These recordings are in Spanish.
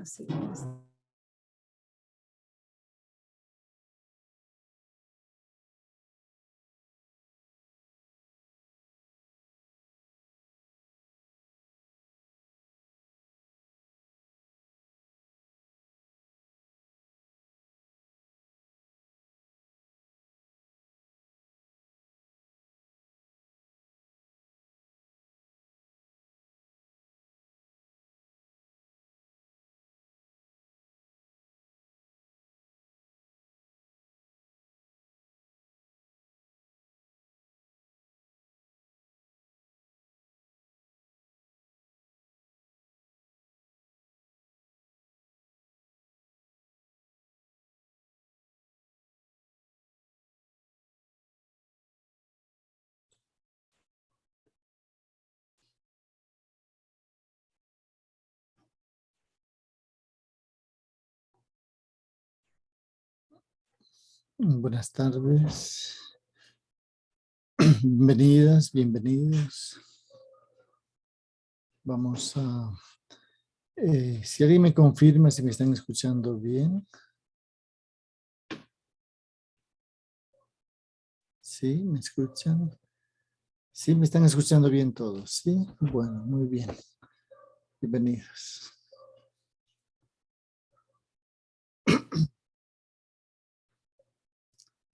Así es. Buenas tardes. Bienvenidas, bienvenidos. Vamos a... Eh, si alguien me confirma si me están escuchando bien. ¿Sí? ¿Me escuchan? Sí, me están escuchando bien todos. ¿Sí? Bueno, muy bien. Bienvenidos.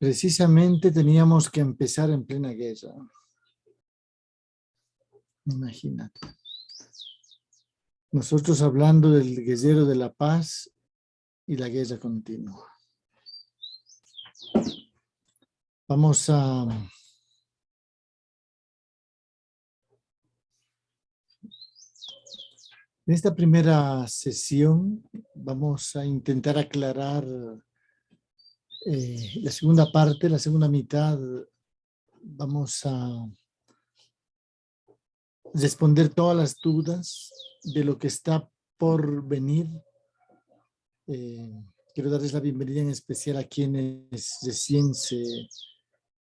Precisamente teníamos que empezar en plena guerra. Imagínate. Nosotros hablando del guerrero de la paz y la guerra continua. Vamos a... En esta primera sesión vamos a intentar aclarar eh, la segunda parte, la segunda mitad, vamos a responder todas las dudas de lo que está por venir. Eh, quiero darles la bienvenida en especial a quienes recién se,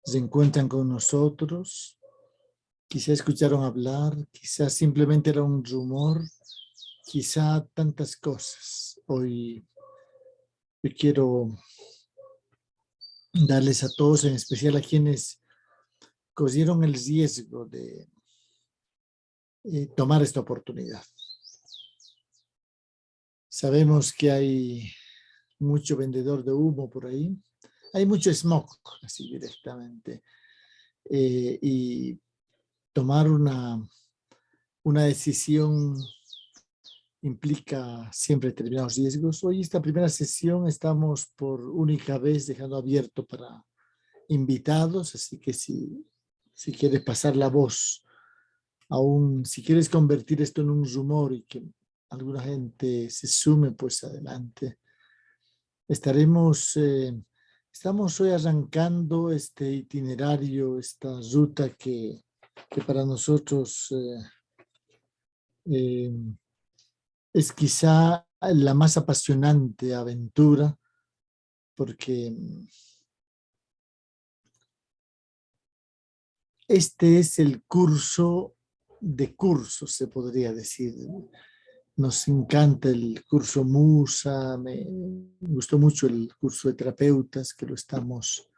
se encuentran con nosotros. Quizá escucharon hablar, quizá simplemente era un rumor, quizá tantas cosas. Hoy yo quiero darles a todos, en especial a quienes cogieron el riesgo de eh, tomar esta oportunidad. Sabemos que hay mucho vendedor de humo por ahí. Hay mucho smog, así directamente. Eh, y tomar una, una decisión implica siempre determinados riesgos. Hoy esta primera sesión estamos por única vez dejando abierto para invitados, así que si, si quieres pasar la voz, aún si quieres convertir esto en un rumor y que alguna gente se sume, pues adelante. Estaremos, eh, estamos hoy arrancando este itinerario, esta ruta que, que para nosotros eh, eh, es quizá la más apasionante aventura porque este es el curso de cursos, se podría decir. Nos encanta el curso Musa, me gustó mucho el curso de terapeutas que lo estamos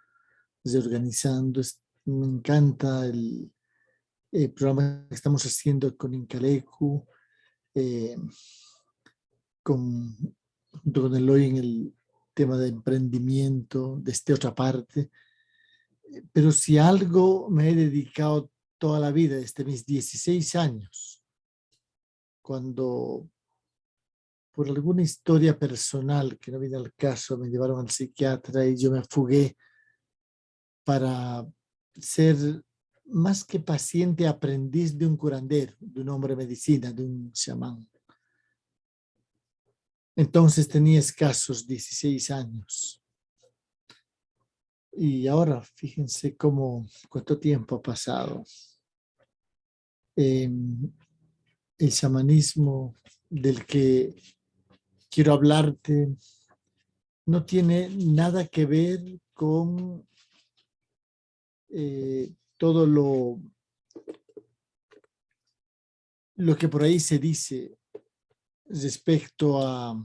reorganizando. Me encanta el, programa que estamos haciendo con Incalecu. Eh, con, junto con Eloy en el tema de emprendimiento, de esta otra parte. Pero si algo me he dedicado toda la vida, desde mis 16 años, cuando por alguna historia personal que no viene al caso, me llevaron al psiquiatra y yo me fugué para ser más que paciente, aprendiz de un curandero, de un hombre de medicina, de un chamán. Entonces tenía escasos 16 años. Y ahora fíjense cómo, cuánto tiempo ha pasado. Em, el chamanismo del que quiero hablarte no tiene nada que ver con eh, todo lo, lo que por ahí se dice respecto a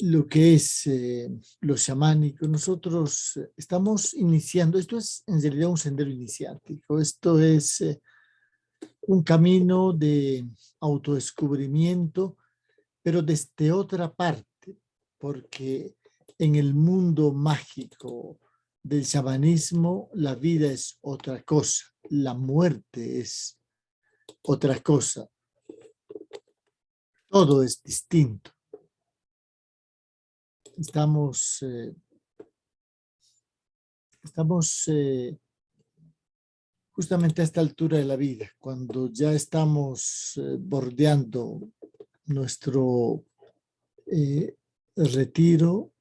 lo que es eh, lo chamánico. Nosotros estamos iniciando, esto es en realidad un sendero iniciático, esto es eh, un camino de autodescubrimiento, pero desde otra parte, porque en el mundo mágico del chamanismo la vida es otra cosa, la muerte es otra cosa. Todo es distinto. Estamos, eh, estamos eh, justamente a esta altura de la vida, cuando ya estamos eh, bordeando nuestro retiro,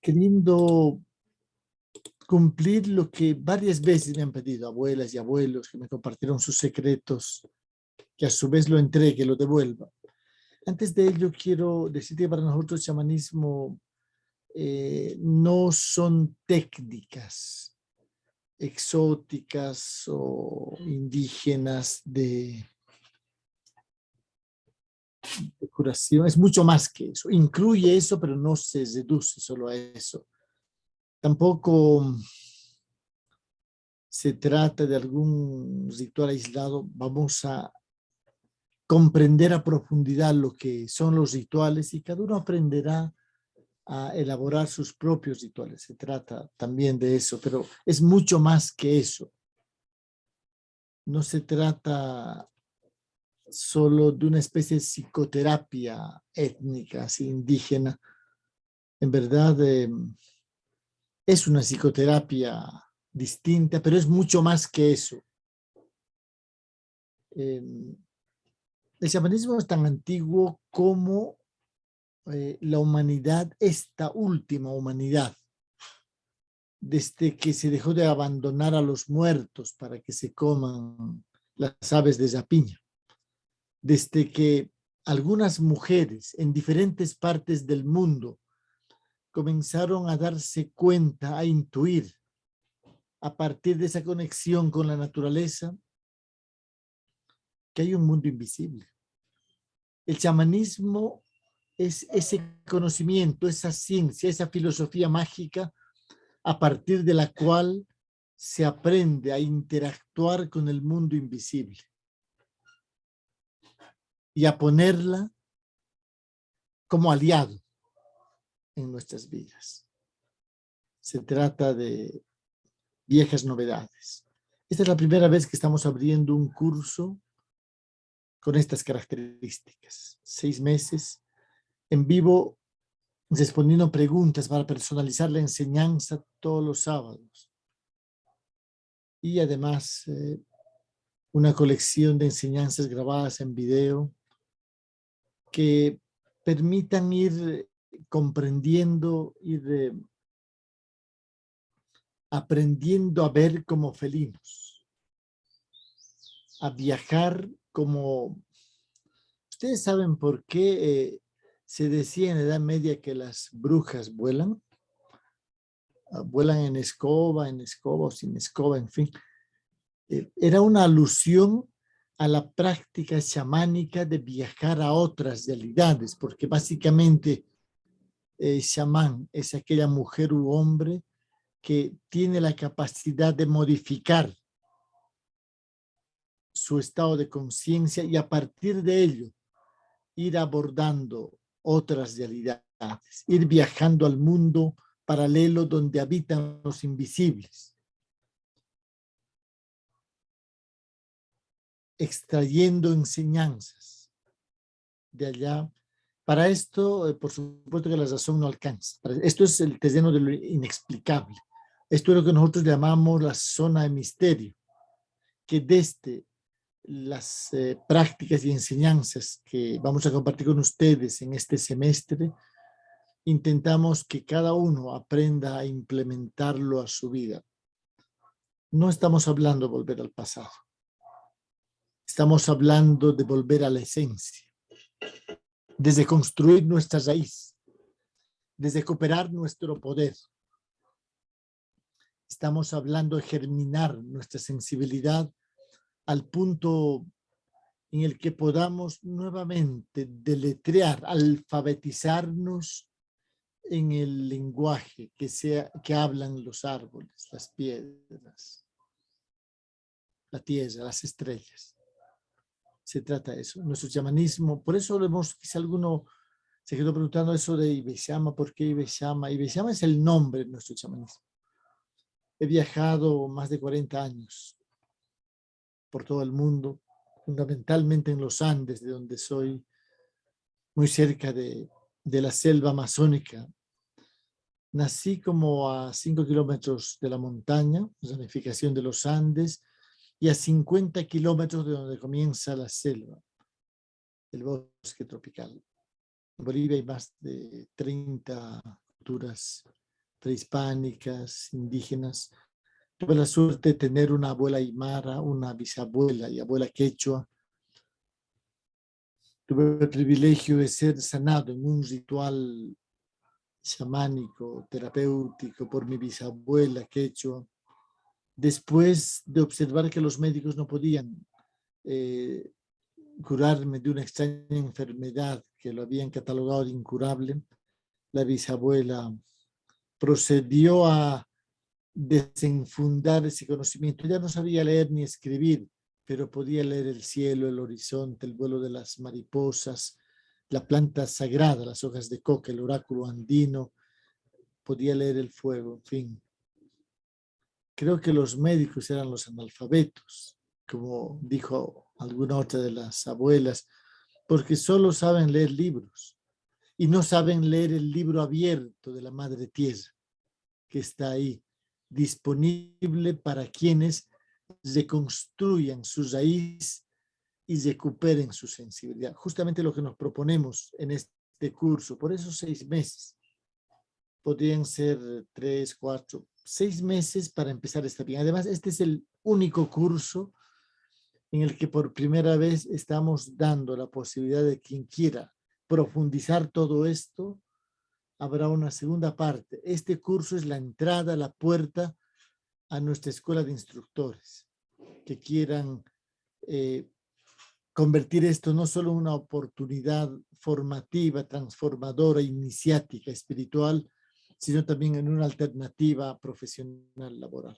queriendo cumplir lo que varias veces me han pedido abuelas y abuelos que me compartieron sus secretos, que a su vez lo entregue, lo devuelva. Antes de ello quiero decir que para nosotros el chamanismo eh, no son técnicas exóticas o indígenas de, de curación, es mucho más que eso. Incluye eso, pero no se reduce solo a eso. Tampoco se trata de algún ritual aislado. Vamos a comprender a profundidad lo que son los rituales y cada uno aprenderá a elaborar sus propios rituales. Se trata también de eso, pero es mucho más que eso. No se trata solo de una especie de psicoterapia étnica, así indígena. En verdad em, es una psicoterapia distinta, pero es mucho más que eso. Em, el chamanismo es tan antiguo como eh, la humanidad, esta última humanidad, desde que se dejó de abandonar a los muertos para que se coman las aves de zapiña desde que algunas mujeres en diferentes partes del mundo comenzaron a darse cuenta, a intuir, a partir de esa conexión con la naturaleza, que hay un mundo invisible. El chamanismo es ese conocimiento, esa ciencia, esa filosofía mágica a partir de la cual se aprende a interactuar con el mundo invisible y a ponerla como aliado en nuestras vidas. Se trata de viejas novedades. Esta es la primera vez que estamos abriendo un curso con estas características. Seis meses en vivo respondiendo preguntas para personalizar la enseñanza todos los sábados. Y además eh, una colección de enseñanzas grabadas en video que permitan ir comprendiendo, ir eh, aprendiendo a ver como felinos, a viajar como... ¿Ustedes saben por qué eh, se decía en Edad Media que las brujas vuelan? Ah, vuelan en escoba, en escoba o sin escoba, en fin. Eh, era una alusión a la práctica chamánica de viajar a otras realidades, porque básicamente chamán es aquella mujer u hombre que tiene la capacidad de modificar su estado de conciencia y a partir de ello ir abordando otras realidades, ir viajando al mundo paralelo donde habitan los invisibles. extrayendo enseñanzas de allá. Para esto, eh, por supuesto que la razón no alcanza. Esto es el terreno de lo inexplicable. Esto es lo que nosotros llamamos la zona de misterio, que desde las eh, prácticas y enseñanzas que vamos a compartir con ustedes en este semestre, intentamos que cada uno aprenda a implementarlo a su vida. No estamos hablando de volver al pasado. Estamos hablando de volver a la esencia, desde construir nuestra raíz, desde cooperar nuestro poder, estamos hablando de germinar nuestra sensibilidad al punto en el que podamos nuevamente deletrear, alfabetizarnos en el lenguaje que, sea, que hablan los árboles, las piedras, la tierra, las estrellas. Se trata de eso, nuestro chamanismo. Por eso lo hemos, quizá alguno se quedó preguntando eso de Ibeshama, ¿por qué Ibeshama? Ibeshama es el nombre de nuestro chamanismo. He viajado más de 40 años por todo el mundo, fundamentalmente en los Andes, de donde soy, muy cerca de, de la selva amazónica. Nací como a 5 kilómetros de la montaña, zonificación de los Andes, y a 50 kilómetros de donde comienza la selva, el bosque tropical. En Bolivia hay más de 30 culturas prehispánicas, indígenas, Tuve la suerte de tener una abuela aymara, una bisabuela y abuela quechua. Tuve el privilegio de ser sanado en un ritual chamánico, terapéutico por mi bisabuela quechua. Después de observar que los médicos no podían eh, curarme de una extraña enfermedad que lo habían catalogado de incurable, la bisabuela procedió a desenfundar ese conocimiento. Ya no sabía leer ni escribir, pero podía leer el cielo, el horizonte, el vuelo de las mariposas, la planta sagrada, las hojas de coca, el oráculo andino, podía leer el fuego, en fin. Creo que los médicos eran los analfabetos, como dijo alguna otra de las abuelas, porque solo saben leer libros y no saben leer el libro abierto de la Madre Tierra, que está ahí disponible para quienes reconstruyan su raíz y recuperen su sensibilidad. Justamente lo que nos proponemos en este curso, por esos seis meses. Podrían ser tres, cuatro, seis meses para empezar esta bien. Además, este es el único curso en el que por primera vez estamos dando la posibilidad de quien quiera profundizar todo esto, habrá una segunda parte. Este curso es la entrada, la puerta a nuestra escuela de instructores que quieran eh, convertir esto no solo en una oportunidad formativa, transformadora, iniciática, espiritual, sino también en una alternativa profesional laboral.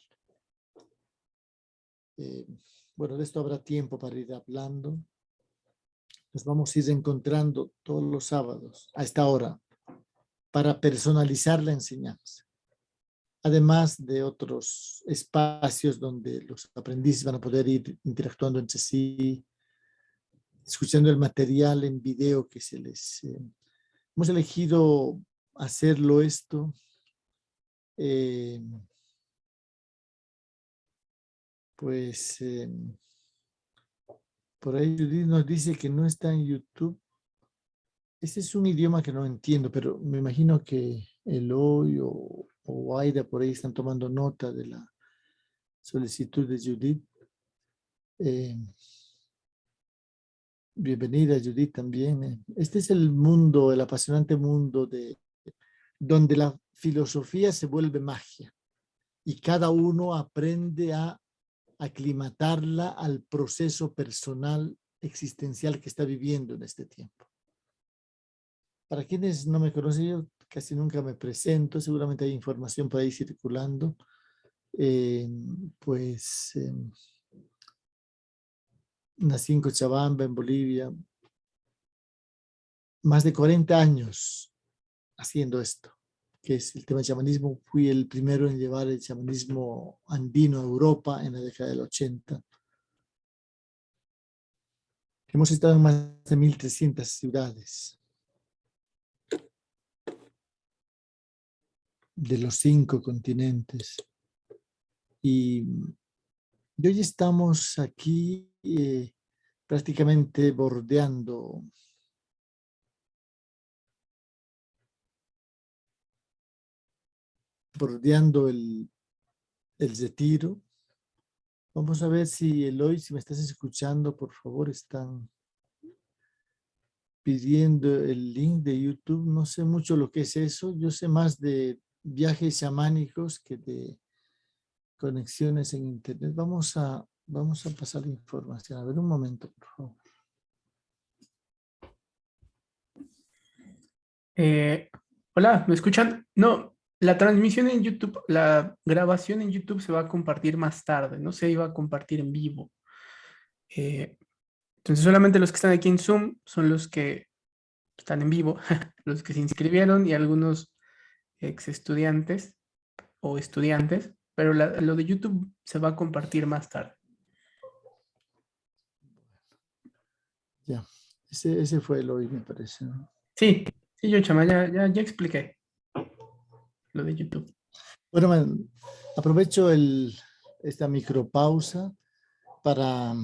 Eh, bueno, de esto habrá tiempo para ir hablando. Nos vamos a ir encontrando todos los sábados a esta hora para personalizar la enseñanza. Además de otros espacios donde los aprendices van a poder ir interactuando entre sí, escuchando el material en video que se les... Eh, hemos elegido hacerlo esto eh, pues eh, por ahí Judith nos dice que no está en YouTube este es un idioma que no entiendo, pero me imagino que Eloy o, o Aida por ahí están tomando nota de la solicitud de Judith. Eh, bienvenida Judith también. Este es el mundo, el apasionante mundo de donde la filosofía se vuelve magia y cada uno aprende a aclimatarla al proceso personal existencial que está viviendo en este tiempo. Para quienes no me conocen, yo casi nunca me presento, seguramente hay información por ahí circulando. Eh, pues em, nací en Cochabamba, en Bolivia. Más de 40 años haciendo esto, que es el tema del chamanismo. Fui el primero en llevar el chamanismo andino a Europa en la década del 80. Hemos estado en más de 1.300 ciudades. de los cinco continentes. Y, hoy estamos aquí eh, prácticamente bordeando bordeando el, el retiro. Vamos a ver si Eloy, si me estás escuchando, por favor, están pidiendo el link de YouTube. No sé mucho lo que es eso. Yo sé más de viajes chamánicos que de conexiones en internet. Vamos a, vamos a pasar la información. A ver un momento, por favor. Eh, hola, ¿me escuchan? No, la transmisión en YouTube, la grabación en YouTube se va a compartir más tarde, no se iba a compartir en vivo. Eh, entonces solamente los que están aquí en Zoom son los que están en vivo, los que se inscribieron y algunos ex estudiantes o estudiantes, pero lo de YouTube se va a compartir más tarde. Ya, ese, ese fue el hoy, me parece. Sí, sí, yo, chama, ya, ya, ya expliqué lo de YouTube. Bueno, aprovecho el, esta micropausa para...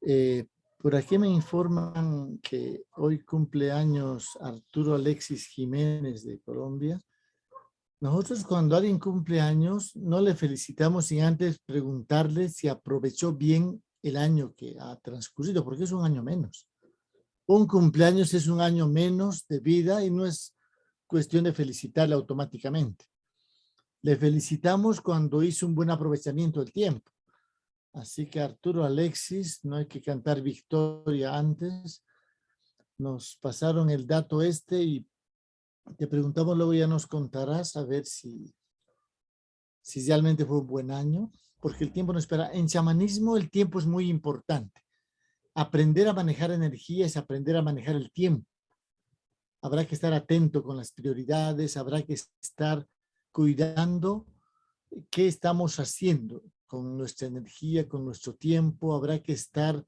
Eh, por aquí me informan que hoy cumple años Arturo Alexis Jiménez de Colombia. Nosotros cuando alguien cumple años no le felicitamos sin antes preguntarle si aprovechó bien el año que ha transcurrido, porque es un año menos. Un cumpleaños es un año menos de vida y no es cuestión de felicitarle automáticamente. Le felicitamos cuando hizo un buen aprovechamiento del tiempo. Así que Arturo Alexis, no hay que cantar victoria antes. Nos pasaron el dato este y te preguntamos, luego ya nos contarás a ver si, si realmente fue un buen año, porque el tiempo no espera. En chamanismo el tiempo es muy importante. Aprender a manejar energía es aprender a manejar el tiempo. Habrá que estar atento con las prioridades, habrá que estar cuidando qué estamos haciendo con nuestra energía, con nuestro tiempo. Habrá que estar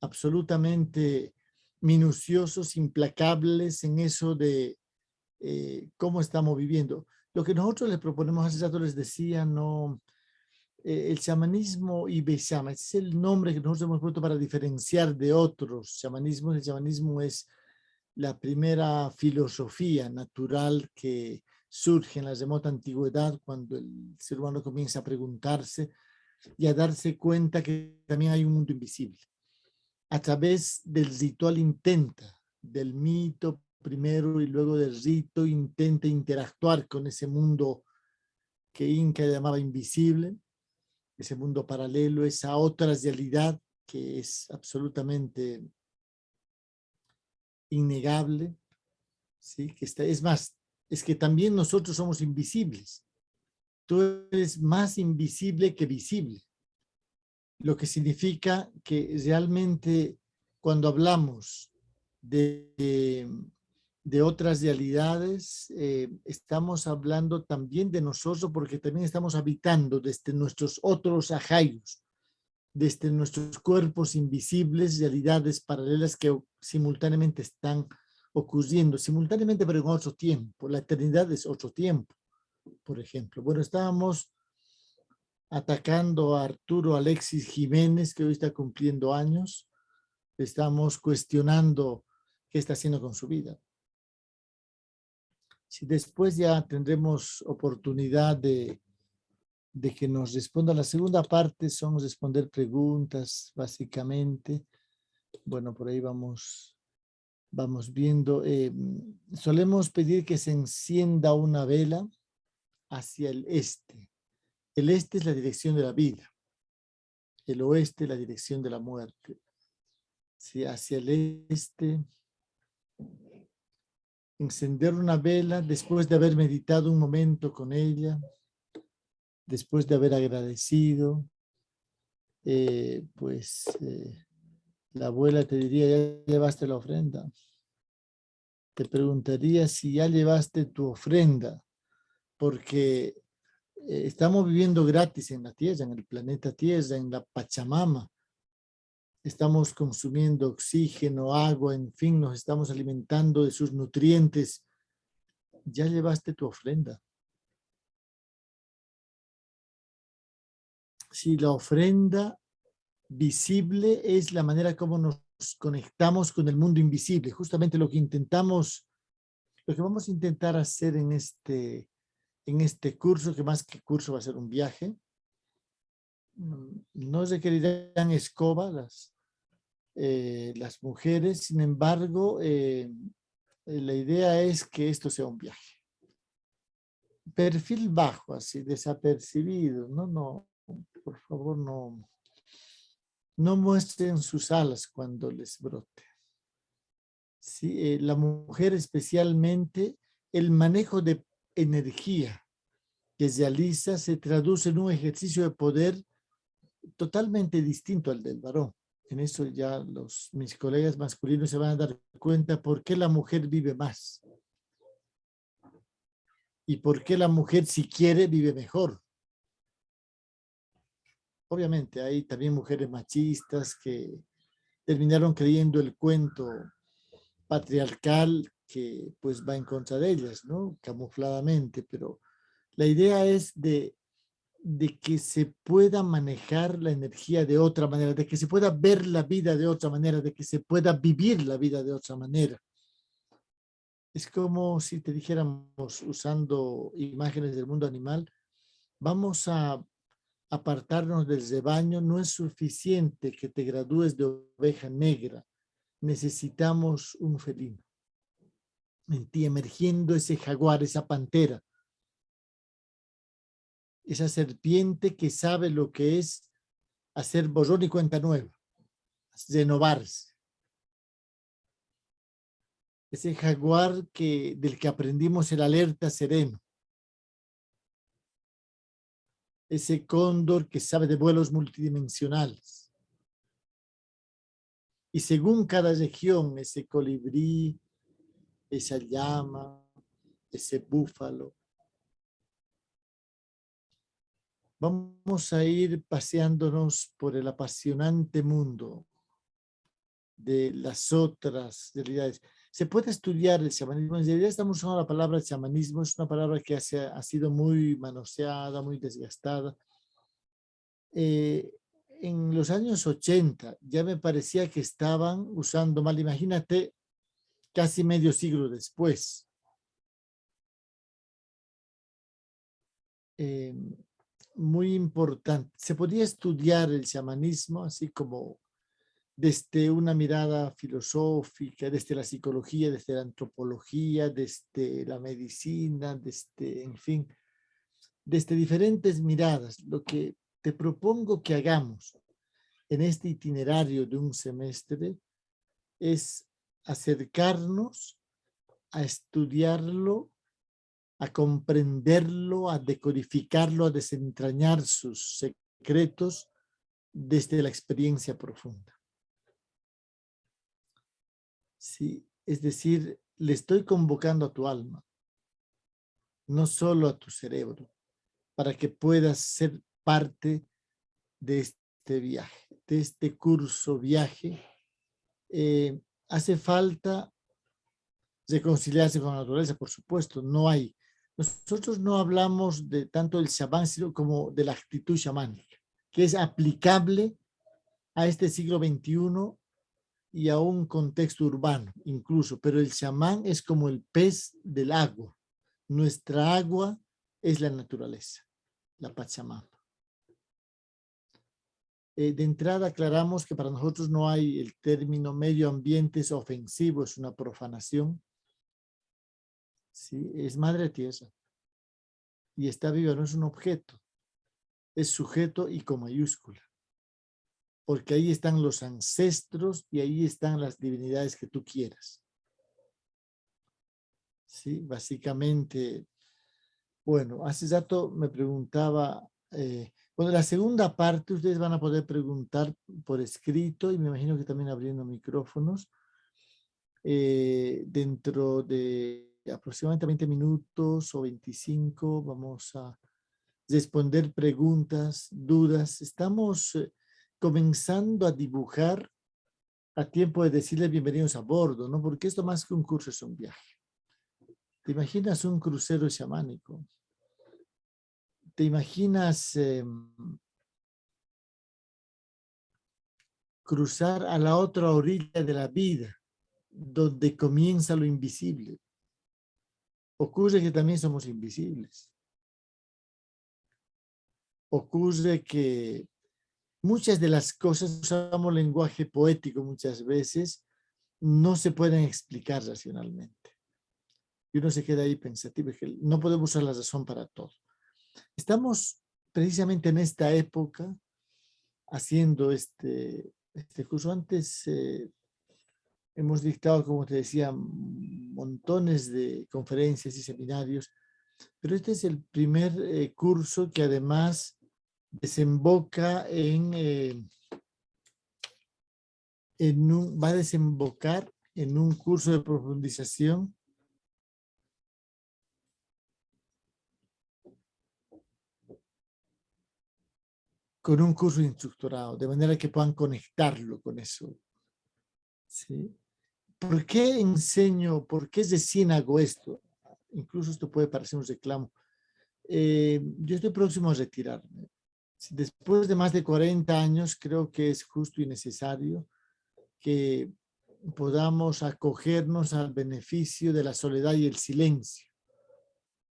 absolutamente minuciosos, implacables en eso de eh, cómo estamos viviendo. Lo que nosotros les proponemos, hace rato les decía, no, eh, el chamanismo y Beshama, es el nombre que nosotros hemos puesto para diferenciar de otros chamanismos. El chamanismo es la primera filosofía natural que surge en la remota antigüedad cuando el ser humano comienza a preguntarse y a darse cuenta que también hay un mundo invisible. A través del ritual intenta, del mito, primero y luego del rito intenta interactuar con ese mundo que Inca llamaba invisible, ese mundo paralelo, esa otra realidad que es absolutamente innegable, ¿sí? que está, es más, es que también nosotros somos invisibles. Tú eres más invisible que visible, lo que significa que realmente cuando hablamos de de otras realidades, eh, estamos hablando también de nosotros porque también estamos habitando desde nuestros otros ajayos, desde nuestros cuerpos invisibles, realidades paralelas que simultáneamente están ocurriendo, simultáneamente pero en otro tiempo. La eternidad es otro tiempo, por ejemplo. Bueno, estábamos atacando a Arturo Alexis Jiménez, que hoy está cumpliendo años. Estamos cuestionando qué está haciendo con su vida. Si después ya tendremos oportunidad de, que nos responda la segunda parte, son responder preguntas, básicamente. Bueno, por ahí vamos, vamos viendo. Eh, solemos pedir que se encienda una vela hacia el este. El este es la dirección de la vida. El oeste la dirección de la muerte. Sí, hacia el este encender una vela después de haber meditado un momento con ella, después de haber agradecido, eh, pues eh, la abuela te diría, ¿ya llevaste la ofrenda? Te preguntaría si ya llevaste tu ofrenda, porque eh, estamos viviendo gratis en la Tierra, en el planeta Tierra, en la Pachamama estamos consumiendo oxígeno, agua, en fin, nos estamos alimentando de sus nutrientes. Ya llevaste tu ofrenda. Si la ofrenda visible es la manera como nos conectamos con el mundo invisible, justamente lo que intentamos, lo que vamos a intentar hacer en este, en este curso, que más que curso va a ser un viaje, mm, no requerirán escoba, las, eh, las mujeres. Sin embargo, eh, eh, la idea es que esto sea un viaje. perfil bajo, así, desapercibido. No, no, por favor, no, no muestren sus alas cuando les brote. Eh, la mujer especialmente, el manejo de energía que realiza se traduce en un ejercicio de poder totalmente distinto al del varón. En eso ya los, mis colegas masculinos se van a dar cuenta por qué la mujer vive más. Y por qué la mujer, si quiere, vive mejor. Obviamente hay también mujeres machistas que terminaron creyendo el cuento patriarcal que pues va en contra de ellas, ¿no? Camufladamente, pero la idea es de de que se pueda manejar la energía de otra manera, de que se pueda ver la vida de otra manera, de que se pueda vivir la vida de otra manera. Es como si te dijéramos, usando imágenes del mundo animal, vamos a apartarnos del rebaño, no es suficiente que te gradúes de oveja negra, necesitamos un felino. En ti emergiendo ese jaguar, esa pantera, esa serpiente que sabe lo que es hacer borrón y cuenta nueva, renovarse. Ese jaguar del que aprendimos el alerta sereno. Ese cóndor que sabe de vuelos multidimensionales. Y según cada región, ese colibrí, esa llama, ese búfalo, Vamos a ir paseándonos por el apasionante mundo de las otras realidades. Se puede estudiar el chamanismo. En realidad estamos usando la palabra chamanismo. Es una palabra que ha, sido muy manoseada, muy desgastada. Eh, en los años 80 ya me parecía que estaban usando mal. Imagínate, casi medio siglo después. Eh, muy importante. Se podía estudiar el chamanismo así como desde una mirada filosófica, desde la psicología, desde la antropología, desde la medicina, desde, en fin, desde diferentes miradas. Lo que te propongo que hagamos en este itinerario de un semestre es acercarnos a estudiarlo a comprenderlo, a decodificarlo, a desentrañar sus secretos desde la experiencia profunda. Sí, es decir, le estoy convocando a tu alma, no solo a tu cerebro, para que puedas ser parte de este viaje, de este curso viaje. Eh, hace falta reconciliarse con la naturaleza, por supuesto, no hay nosotros no hablamos de tanto del chamán, sino como de la actitud chamánica, que es aplicable a este siglo XXI y a un contexto urbano incluso, pero el chamán es como el pez del agua. Nuestra agua es la naturaleza, la Pachamama. Eh, de entrada aclaramos que para nosotros no hay el término medio ambiente es ofensivo, es una profanación. ¿sí? es madre tierra y está viva, no es un objeto, es sujeto y con mayúscula, porque ahí están los ancestros y ahí están las divinidades que tú quieras. Sí, básicamente, bueno, hace rato me preguntaba, eh, bueno, la segunda parte ustedes van a poder preguntar por escrito y me imagino que también abriendo micrófonos eh, dentro de aproximadamente 20 minutos o 25 vamos a responder preguntas, dudas. Estamos eh, comenzando a dibujar a tiempo de decirles bienvenidos a bordo, ¿no? Porque esto más que un curso es un viaje. ¿Te imaginas un crucero chamánico? ¿Te imaginas em, cruzar a la otra orilla de la vida, donde comienza lo invisible? Ocurre que también somos invisibles. Ocurre que muchas de las cosas, usamos lenguaje poético muchas veces, no se pueden explicar racionalmente. y uno se queda ahí pensativo, que no podemos usar la razón para todo. Estamos precisamente en esta época haciendo este, este curso. Antes eh, hemos dictado, como te decía, montones de conferencias y seminarios, pero este es el primer eh, curso que además desemboca en, eh, en un, va a desembocar en un curso de profundización con un curso instructorado, de manera que puedan conectarlo con eso. ¿Sí? ¿Por qué enseño, por qué recién hago esto? Incluso esto puede parecer un reclamo. Eh, yo estoy próximo a retirarme. Después de más de 40 años, creo que es justo y necesario que podamos acogernos al beneficio de la soledad y el silencio,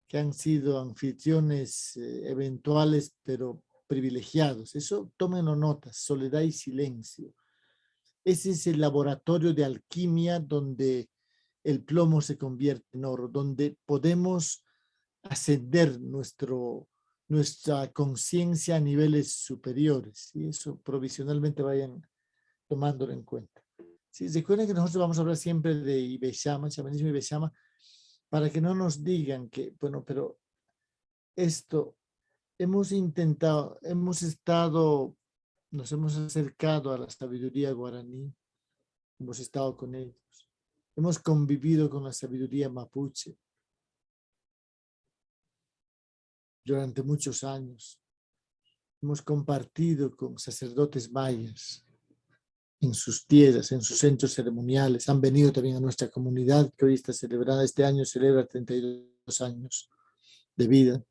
que han sido anfitriones eh, eventuales, pero privilegiados. Eso tómenlo notas, soledad y silencio. Ese es el laboratorio de alquimia donde el plomo se convierte en oro, donde podemos ascender nuestro, nuestra conciencia a niveles superiores. Y eso provisionalmente vayan tomándolo en cuenta. Sí, recuerden que nosotros vamos a hablar siempre de Ibeshama, chamanismo Ibeshama, para que no nos digan que, bueno, pero esto hemos intentado, hemos estado nos hemos acercado a la sabiduría guaraní, hemos estado con ellos, hemos convivido con la sabiduría mapuche durante muchos años, hemos compartido con sacerdotes mayas en sus tierras, en sus centros ceremoniales, han venido también a nuestra comunidad que hoy está celebrada, este año celebra 32 años de vida.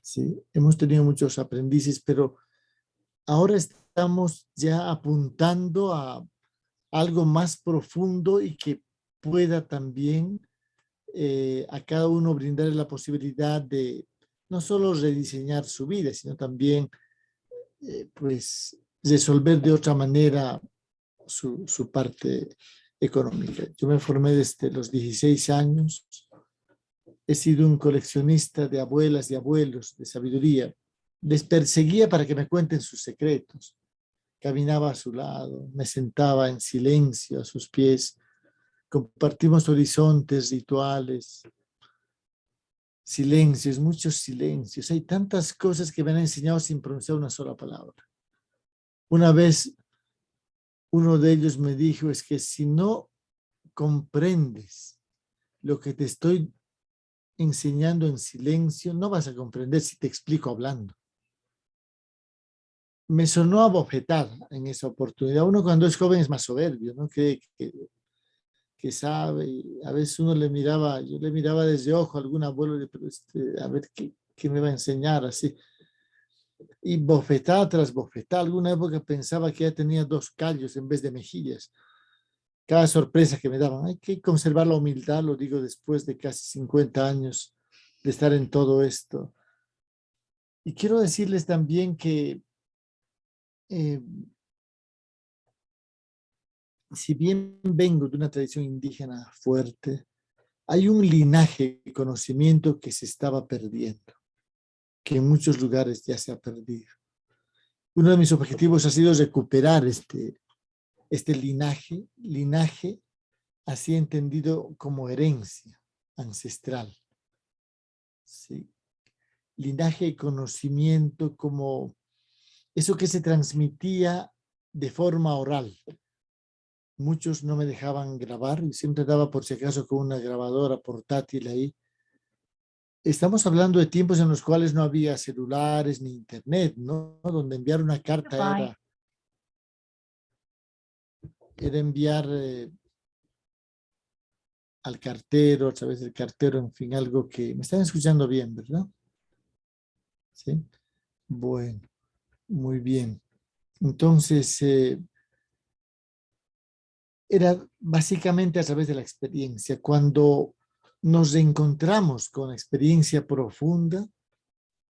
Sí, hemos tenido muchos aprendices, pero ahora estamos ya apuntando a algo más profundo y que pueda también eh, a cada uno brindar la posibilidad de no solo rediseñar su vida, sino también eh, pues resolver de otra manera su, su, parte económica. Yo me formé desde los 16 años, he sido un coleccionista de abuelas y abuelos de sabiduría, les perseguía para que me cuenten sus secretos. Caminaba a su lado, me sentaba en silencio a sus pies. Compartimos horizontes, rituales, silencios, muchos silencios. Hay tantas cosas que me han enseñado sin pronunciar una sola palabra. Una vez uno de ellos me dijo, es que si no comprendes lo que te estoy enseñando en silencio, no vas a comprender si te explico hablando me sonó a bofetar en esa oportunidad. Uno cuando es joven es más soberbio, ¿no? Que, que, sabe, y a veces uno le miraba, yo le miraba desde ojo a algún abuelo, pero este, a ver qué, qué me va a enseñar así. Y bofetada tras bofetada, alguna época pensaba que ya tenía dos callos en vez de mejillas. Cada sorpresa que me daban, hay que conservar la humildad, lo digo después de casi 50 años de estar en todo esto. Y quiero decirles también que eh, si bien vengo de una tradición indígena fuerte, hay un linaje de conocimiento que se estaba perdiendo, que en muchos lugares ya se ha perdido. Uno de mis objetivos ha sido recuperar este, este linaje, linaje así entendido como herencia ancestral. ¿sí? Linaje de conocimiento como eso que se transmitía de forma oral. Muchos no me dejaban grabar y siempre daba por si acaso con una grabadora portátil ahí. Estamos hablando de tiempos en los cuales no había celulares ni internet, ¿no? Donde enviar una carta era, era enviar eh, al cartero, a través del cartero, en fin, algo que... Me están escuchando bien, ¿verdad? Sí. Bueno. Muy bien. Entonces, eh, era básicamente a través de la experiencia. Cuando nos encontramos con experiencia profunda,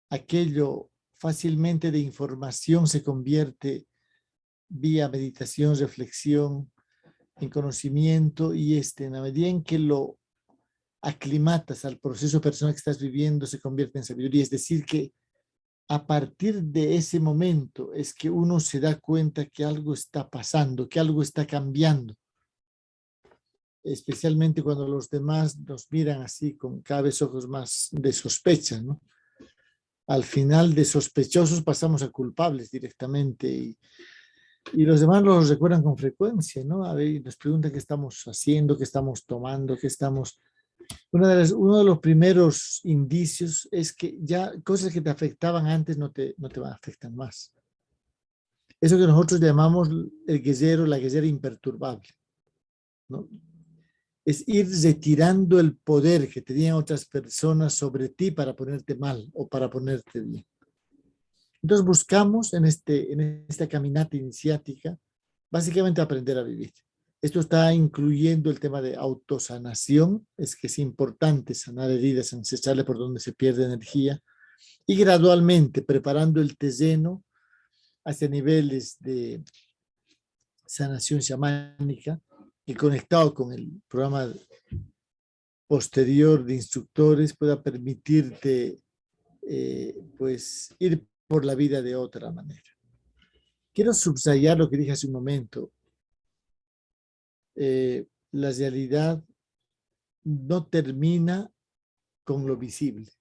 aquello fácilmente de información se convierte vía meditación, reflexión, en conocimiento y este, en la medida en que lo aclimatas al proceso personal que estás viviendo, se convierte en sabiduría. Es decir, que a partir de ese momento es que uno se da cuenta que algo está pasando, que algo está cambiando. Especialmente cuando los demás nos miran así con cada vez ojos más de sospecha, ¿no? Al final de sospechosos pasamos a culpables directamente y, y los demás los recuerdan con frecuencia, ¿no? A ver, nos preguntan qué estamos haciendo, qué estamos tomando, qué estamos de uno de los primeros indicios es que ya cosas que te afectaban antes no te, no te afectan más. Eso que nosotros llamamos el guerrero, la guerrera imperturbable. ¿no? Es ir retirando el poder que tenían otras personas sobre ti para ponerte mal o para ponerte bien. Entonces buscamos en, este, en esta caminata iniciática básicamente aprender a vivir. Esto está incluyendo el tema de autosanación, es que es importante sanar heridas ancestrales por donde se pierde energía, y gradualmente preparando el terreno hacia niveles de sanación chamánica, y conectado con el programa posterior de instructores pueda permitirte eh, pues ir por la vida de otra manera. Quiero subrayar lo que dije hace un momento. Eh, la realidad no termina con lo visible.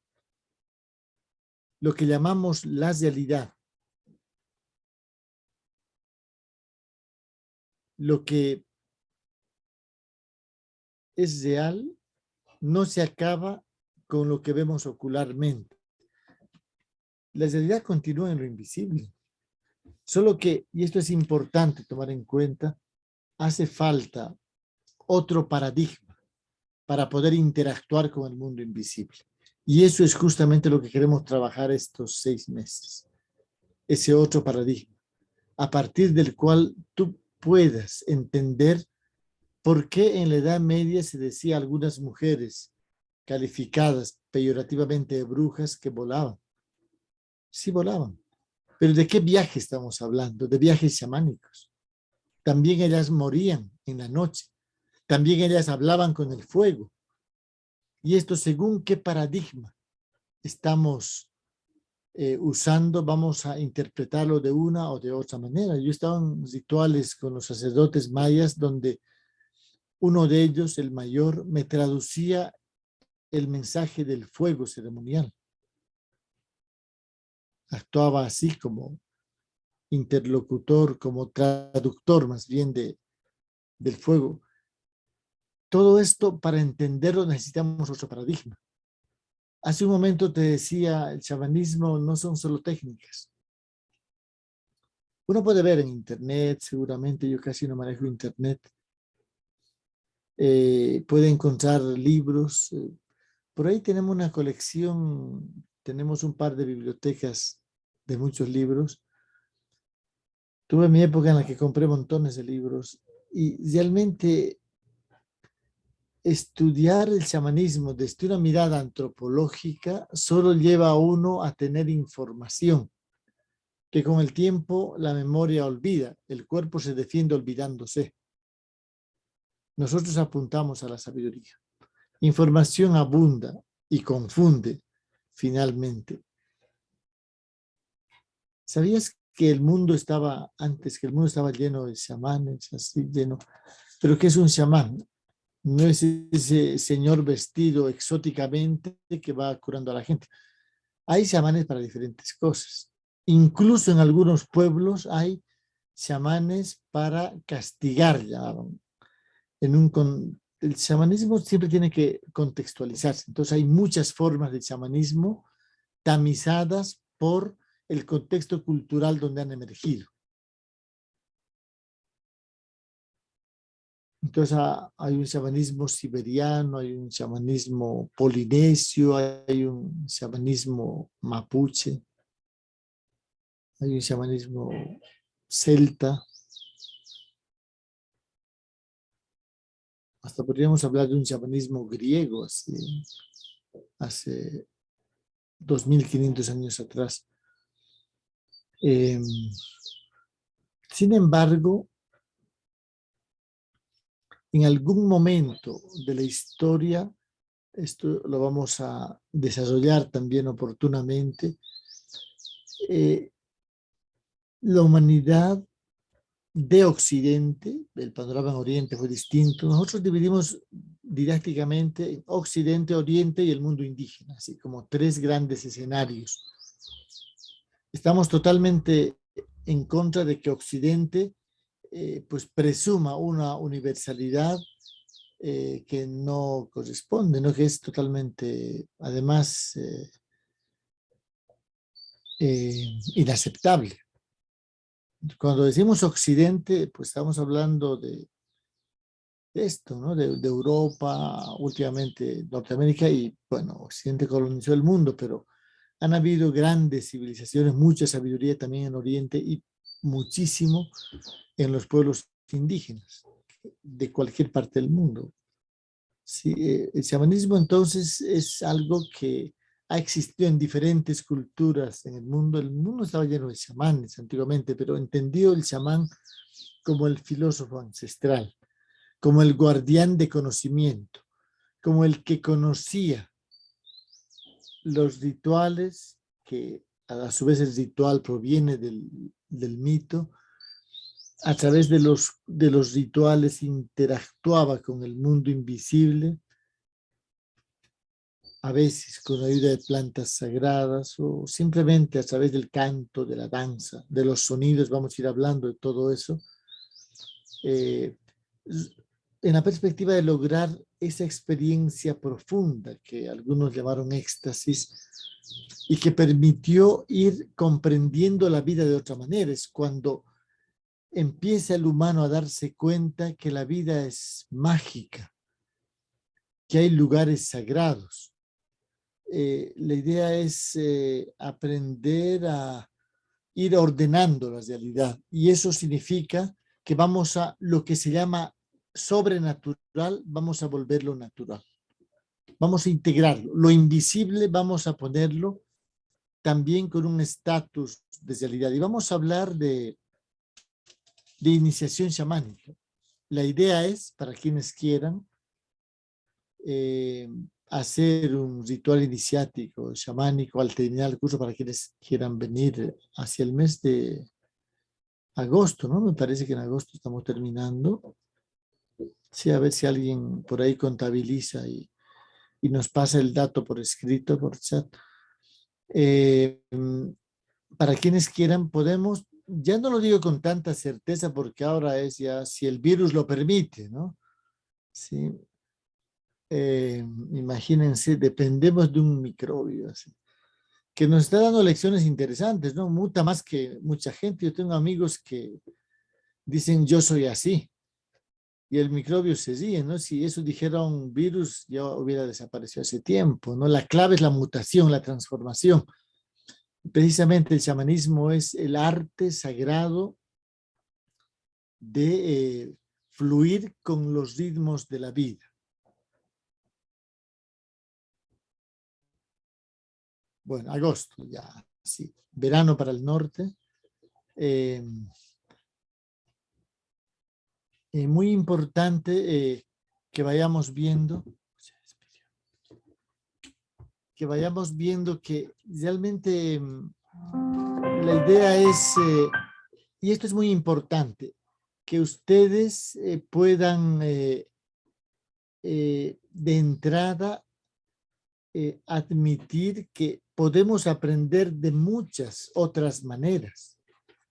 Lo que llamamos la realidad. Lo que es real no se acaba con lo que vemos ocularmente. La realidad continúa en lo invisible. Solo que, y esto es importante tomar en cuenta, hace falta otro paradigma para poder interactuar con el mundo invisible. Y eso es justamente lo que queremos trabajar estos seis meses. Ese otro paradigma, a partir del cual tú puedas entender por qué en la Edad Media se decía algunas mujeres calificadas peyorativamente de brujas que volaban. Sí volaban. Pero ¿de qué viaje estamos hablando? De viajes chamánicos. También ellas morían en la noche. También ellas hablaban con el fuego. Y esto según qué paradigma estamos eh, usando, vamos a interpretarlo de una o de otra manera. Yo estaba en rituales con los sacerdotes mayas donde uno de ellos, el mayor, me traducía el mensaje del fuego ceremonial. Actuaba así como interlocutor, como traductor más bien de, del fuego. Todo esto para entenderlo necesitamos otro paradigma. Hace un momento te decía, el chamanismo no son solo técnicas. Uno puede ver en internet, seguramente yo casi no manejo internet. Eh, puede encontrar libros. Eh, por ahí tenemos una colección, tenemos un par de bibliotecas de muchos libros Tuve mi época en la que compré montones de libros y realmente estudiar el chamanismo desde una mirada antropológica solo lleva a uno a tener información, que con el tiempo la memoria olvida, el cuerpo se defiende olvidándose. Nosotros apuntamos a la sabiduría. Información abunda y confunde finalmente. ¿Sabías que el mundo estaba, antes que el mundo estaba lleno de chamanes, así lleno. Pero ¿qué es un chamán? No es ese señor vestido exóticamente que va curando a la gente. Hay chamanes para diferentes cosas. Incluso en algunos pueblos hay chamanes para castigar, El chamanismo siempre tiene que contextualizarse. Entonces hay muchas formas de chamanismo tamizadas por el contexto cultural donde han emergido. Entonces ah, hay un chamanismo siberiano, hay un chamanismo polinesio, hay un chamanismo mapuche, hay un chamanismo celta. Hasta podríamos hablar de un chamanismo griego, así, hace 2500 años atrás. Em, sin embargo, en algún momento de la historia esto lo vamos a desarrollar también oportunamente. Eh, la humanidad de Occidente, el panorama en Oriente fue distinto. Nosotros dividimos didácticamente en Occidente, Oriente y el mundo indígena, así como tres grandes escenarios. Estamos totalmente en contra de que Occidente eh, pues presuma una universalidad eh, que no corresponde, ¿no? que es totalmente, además, eh, inaceptable. Cuando decimos Occidente, pues estamos hablando de, esto, ¿no? De, de, Europa, últimamente Norteamérica y, bueno, Occidente colonizó el mundo, pero han habido grandes civilizaciones, mucha sabiduría también en Oriente y muchísimo en los pueblos indígenas de cualquier parte del mundo. Sí, eh, el chamanismo entonces es algo que ha existido en diferentes culturas en el mundo. El mundo estaba lleno de chamanes antiguamente, pero entendió el chamán como el filósofo ancestral, como el guardián de conocimiento, como el que conocía los rituales, que a su vez el ritual proviene del, mito, a través de de los rituales interactuaba con el mundo invisible, a veces con ayuda de plantas sagradas o simplemente a través del canto, de la danza, de los sonidos, vamos a ir hablando de todo eso, eh, en la perspectiva de lograr esa experiencia profunda que algunos llamaron éxtasis y que permitió ir comprendiendo la vida de otra manera. Es cuando empieza el humano a darse cuenta que la vida es mágica, que hay lugares sagrados. Eh, la idea es eh, aprender a ir ordenando la realidad y eso significa que vamos a lo que se llama sobrenatural, vamos a volverlo natural. Vamos a integrarlo. Lo invisible vamos a ponerlo también con un estatus de realidad. Y vamos a hablar de de iniciación chamánica. La idea es, para quienes quieran, eh, hacer un ritual iniciático chamánico al terminar el curso para quienes quieran venir hacia el mes de agosto, ¿no? Me parece que en agosto estamos terminando. Sí, a ver si alguien por ahí contabiliza y, nos pasa el dato por escrito, por chat. Eh, para quienes quieran, podemos ya no lo digo con tanta certeza porque ahora es ya si el virus lo permite, ¿no? Sí. Eh, imagínense, dependemos de un microbio que nos está dando lecciones interesantes, ¿no? Muta más que mucha gente. Yo tengo amigos que dicen yo soy así y el microbio se sigue, ¿no? Si eso dijera un virus ya hubiera desaparecido hace tiempo, ¿no? La clave es la mutación, la transformación. Precisamente el chamanismo es el arte sagrado de eh, fluir con los ritmos de la vida. Bueno, agosto ya, sí. Verano para el norte. Eh, eh, muy importante que vayamos viendo que vayamos viendo que realmente mm, la idea es, eh, y esto es muy importante, que ustedes eh, puedan eh, de entrada admitir que podemos aprender de muchas otras maneras.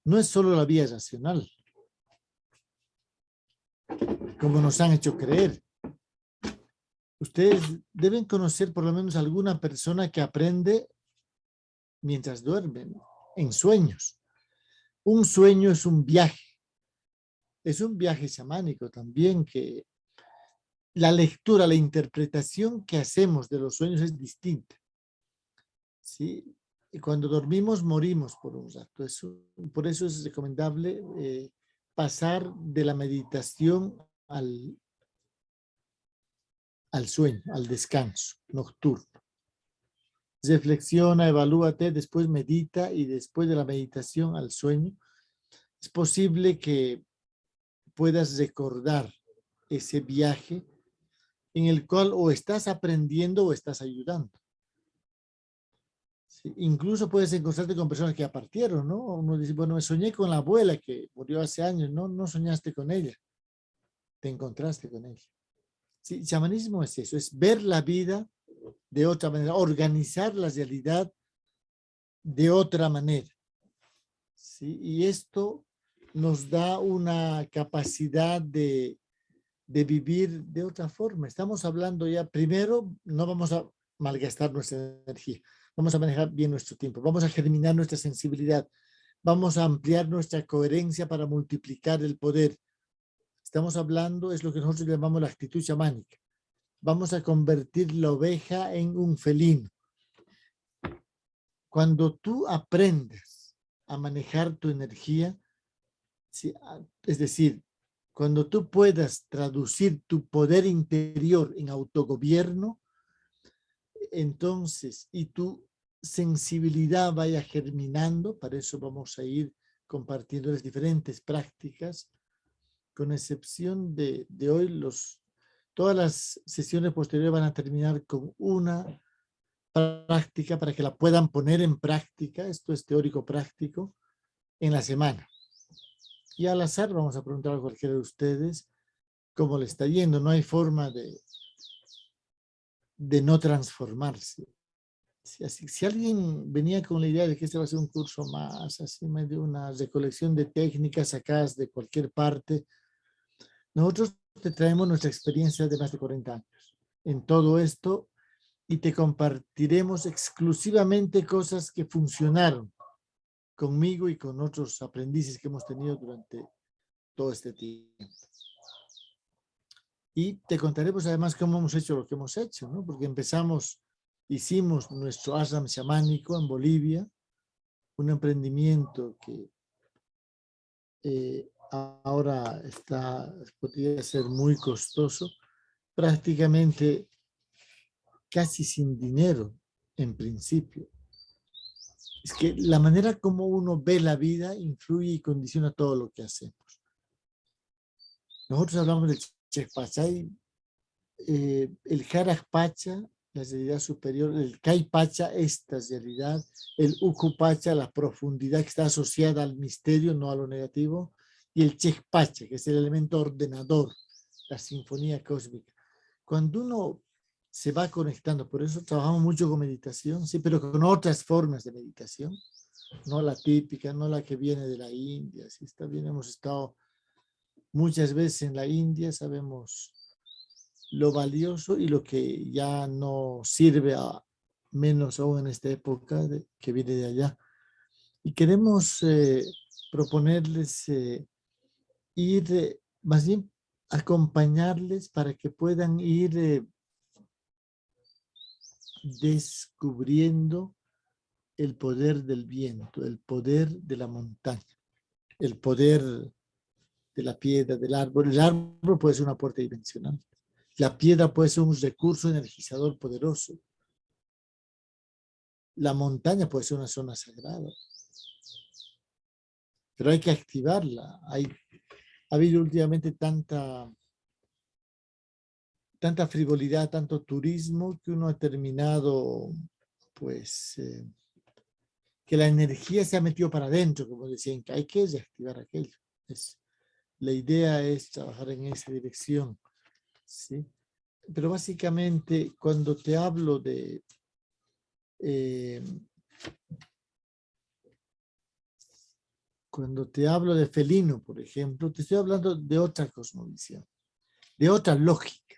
No es solo la vía racional, como nos han hecho creer. Ustedes deben conocer por lo menos alguna persona que aprende mientras duermen, en sueños. Un sueño es un viaje. Es un viaje chamánico también que la lectura, la interpretación que hacemos de los sueños es distinta. ¿Sí? Y cuando dormimos morimos por un rato. por eso es recomendable eh, pasar de la meditación al, al sueño, al descanso nocturno. Reflexiona, evalúate, después medita y después de la meditación al sueño, es posible que puedas recordar ese viaje en el cual o estás aprendiendo o estás ayudando. Incluso puedes encontrarte con personas que ya partieron, ¿no? Uno dice, bueno, me soñé con la abuela que murió hace años. No, no soñaste con ella. Te encontraste con ella. Sí, chamanismo es eso, es ver la vida de otra manera, organizar la realidad de otra manera. ¿sí? Y esto nos da una capacidad de, de vivir de otra forma. Estamos hablando ya, primero, no vamos a malgastar nuestra energía vamos a manejar bien nuestro tiempo, vamos a germinar nuestra sensibilidad, vamos a ampliar nuestra coherencia para multiplicar el poder. Estamos hablando, es lo que nosotros llamamos la actitud chamánica. Vamos a convertir la oveja en un felino. Cuando tú aprendes a manejar tu energía, es decir, cuando tú puedas traducir tu poder interior en autogobierno, entonces, y tu sensibilidad vaya germinando, para eso vamos a ir compartiendo las diferentes prácticas, con excepción de, de hoy, los, todas las sesiones posteriores van a terminar con una práctica para que la puedan poner en práctica, esto es teórico práctico, en la semana. Y al azar vamos a preguntar a cualquiera de ustedes cómo le está yendo, no hay forma de, de no transformarse. Si, alguien venía con la idea de que este va a ser un curso más, así de una recolección de técnicas sacadas de cualquier parte, nosotros te traemos nuestra experiencia de más de 40 años en todo esto y te compartiremos exclusivamente cosas que funcionaron conmigo y con otros aprendices que hemos tenido durante todo este tiempo. Y te contaremos además cómo hemos hecho lo que hemos hecho, ¿no? Porque empezamos, hicimos nuestro ashram chamánico en Bolivia, un emprendimiento que eh, ahora está, podría ser muy costoso, prácticamente casi sin dinero en principio. Es que la manera como uno ve la vida influye y condiciona todo lo que hacemos. Nosotros hablamos del Chespachay, eh, el Pacha, la realidad superior, el Pacha, esta realidad, el Pacha, la profundidad que está asociada al misterio, no a lo negativo, y el Pacha, que es el elemento ordenador, la sinfonía cósmica. Cuando uno se va conectando, por eso trabajamos mucho con meditación, sí, pero con otras formas de meditación, no la típica, no la que viene de la India, sí, está bien, hemos estado Muchas veces en la India sabemos lo valioso y lo que ya no sirve a menos aún en esta época que viene de allá. Y queremos eh, proponerles eh, ir, eh, más bien acompañarles para que puedan ir descubriendo el poder del viento, el poder de la montaña, el poder de la piedra, del árbol. El árbol puede ser una puerta dimensional. La piedra puede ser un recurso energizador poderoso. La montaña puede ser una zona sagrada. Pero hay que activarla. Hay, ha habido últimamente tanta, tanta frivolidad, tanto turismo, que uno ha terminado, pues, eh, que la energía se ha metido para adentro, como decían, que hay que reactivar aquello. Es, la idea es trabajar en esa dirección. ¿sí? Pero básicamente cuando te hablo de... Eh, cuando te hablo de felino, por ejemplo, te estoy hablando de otra cosmovisión, de otra lógica,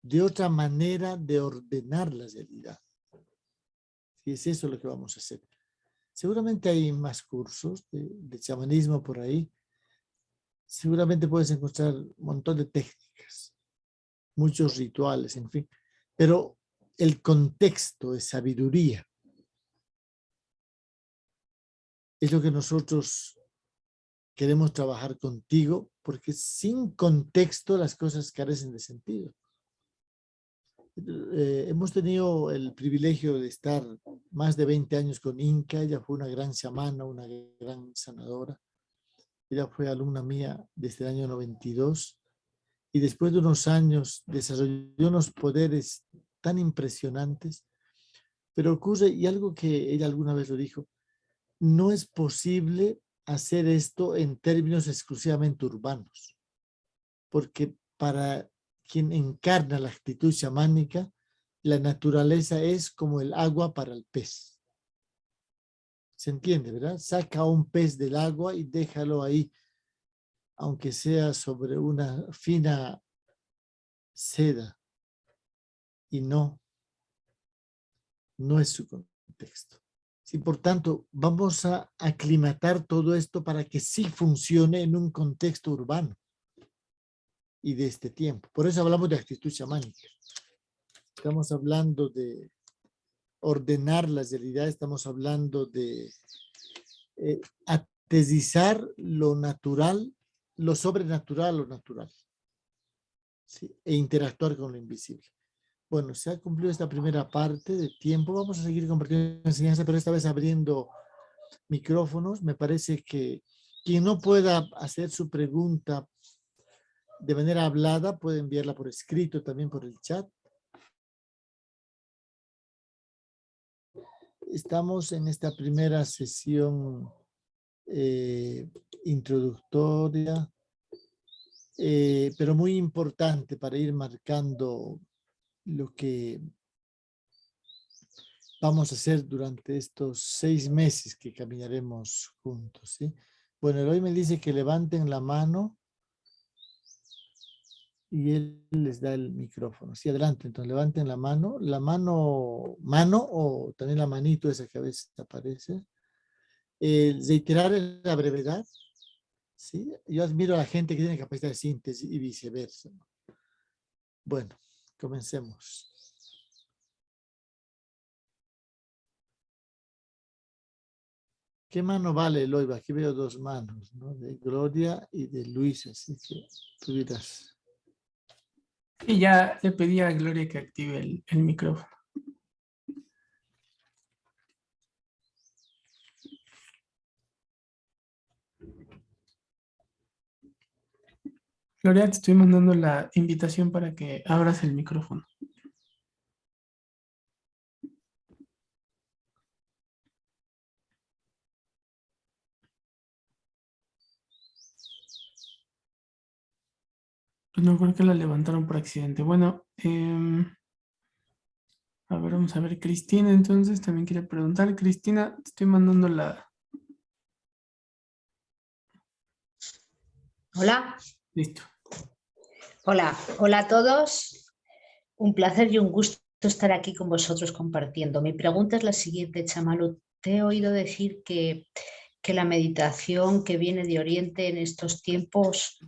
de otra manera de ordenar la realidad. Y es eso lo que vamos a hacer. Seguramente hay más cursos de, de chamanismo por ahí, seguramente puedes encontrar un montón de técnicas, muchos rituales, en fin. Pero el contexto de sabiduría es lo que nosotros queremos trabajar contigo, porque sin contexto las cosas carecen de sentido. Eh, hemos tenido el privilegio de estar más de 20 años con Inca, ella fue una gran chamana, una gran sanadora. Ella fue alumna mía desde el año 92 y después de unos años desarrolló unos poderes tan impresionantes, pero ocurre, y algo que ella alguna vez lo dijo, no es posible hacer esto en términos exclusivamente urbanos, porque para quien encarna la actitud chamánica, la naturaleza es como el agua para el pez. ¿Se entiende, verdad? Saca un pez del agua y déjalo ahí, aunque sea sobre una fina seda. Y no, no es su contexto. Sí, por tanto, vamos a aclimatar todo esto para que sí funcione en un contexto urbano y de este tiempo. Por eso hablamos de actitud chamánica. Estamos hablando de ordenar las realidades, estamos hablando de eh, atesizar lo natural, lo sobrenatural, lo natural. E interactuar con lo invisible. Bueno, se ha cumplido esta primera parte de tiempo. Vamos a seguir compartiendo enseñanza, pero esta vez abriendo micrófonos. Me parece que quien no pueda hacer su pregunta de manera hablada puede enviarla por escrito también por el chat. Estamos en esta primera sesión eh, introductoria, eh, pero muy importante para ir marcando lo que vamos a hacer durante estos seis meses que caminaremos juntos. ¿sí? Bueno, hoy me dice que levanten la mano y él les da el micrófono. Sí, adelante, entonces levanten la mano, la mano, mano o también la manito esa que a veces aparece. El reiterar la brevedad, ¿sí? Yo admiro a la gente que tiene capacidad de síntesis y viceversa. Bueno, comencemos. ¿Qué mano vale, Loiva? Aquí veo dos manos, ¿no? De Gloria y de Luis, así que tú dirás. Y ya le pedí a Gloria que active el, el micrófono. Gloria, te estoy mandando la invitación para que abras el micrófono. No creo que la levantaron por accidente. Bueno, em, a ver, vamos a ver. Cristina, entonces, también quiere preguntar. Cristina, te estoy mandando la... Hola. Listo. Hola, hola a todos. Un placer y un gusto estar aquí con vosotros compartiendo. Mi pregunta es la siguiente, Chamalu. Te he oído decir que, que la meditación que viene de Oriente en estos tiempos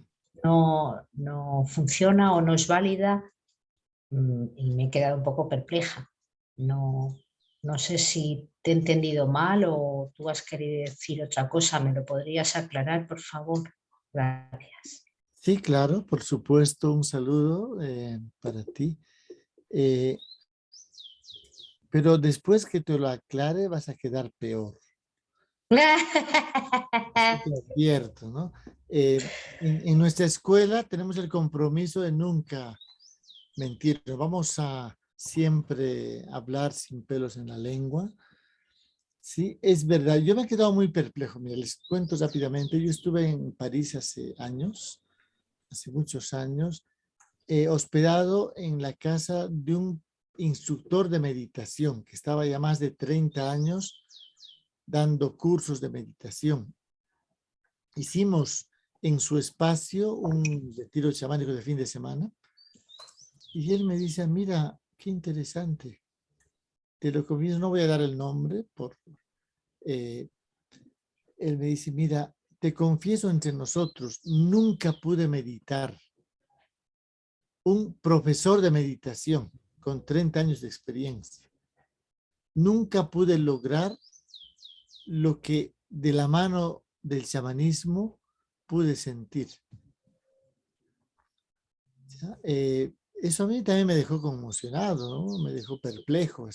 no, no funciona o no es válida mm, y me he quedado un poco perpleja. No, no sé si te he entendido mal o tú has querido decir otra cosa. ¿Me lo podrías aclarar, por favor? Gracias. Sí, claro, por supuesto. Un saludo eh, para ti. Eh, pero después que te lo aclare vas a quedar peor. Cierto, ¿no? Eh, en, nuestra escuela tenemos el compromiso de nunca mentir. Vamos a siempre hablar sin pelos en la lengua. Sí, es verdad. Yo me he quedado muy perplejo. Mira, les cuento rápidamente. Yo estuve en París hace años, hace muchos años, hospedado en la casa de un instructor de meditación que estaba ya más de 30 años dando cursos de meditación. Hicimos en su espacio un retiro chamánico de fin de semana y él me dice, mira, qué interesante. Te lo comienzo, no voy a dar el nombre, por, eh, él me dice, mira, te confieso entre nosotros, nunca pude meditar. Un profesor de meditación con 30 años de experiencia. Nunca pude lograr lo que de la mano del chamanismo pude sentir. Eh, eso a mí también me dejó conmocionado, ¿no? me dejó perplejo.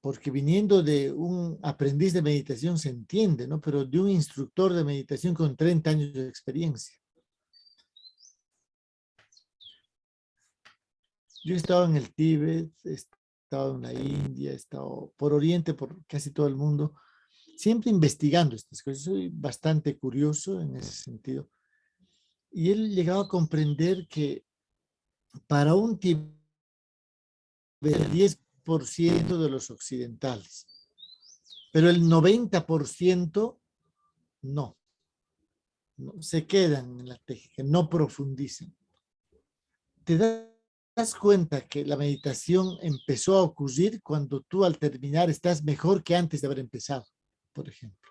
Porque viniendo de un aprendiz de meditación se entiende, ¿no? pero de un instructor de meditación con 30 años de experiencia. Yo he estado en el Tíbet, estado en la India, he estado por Oriente, por casi todo el mundo, siempre investigando estas cosas. Soy bastante curioso en ese sentido. Y él llegado a comprender que para un Tíbet, el 10% de los occidentales, pero el 90% no. no. Se quedan en la técnica, no profundizan. Te das cuenta que la meditación empezó a ocurrir cuando tú al terminar estás mejor que antes de haber empezado, por ejemplo.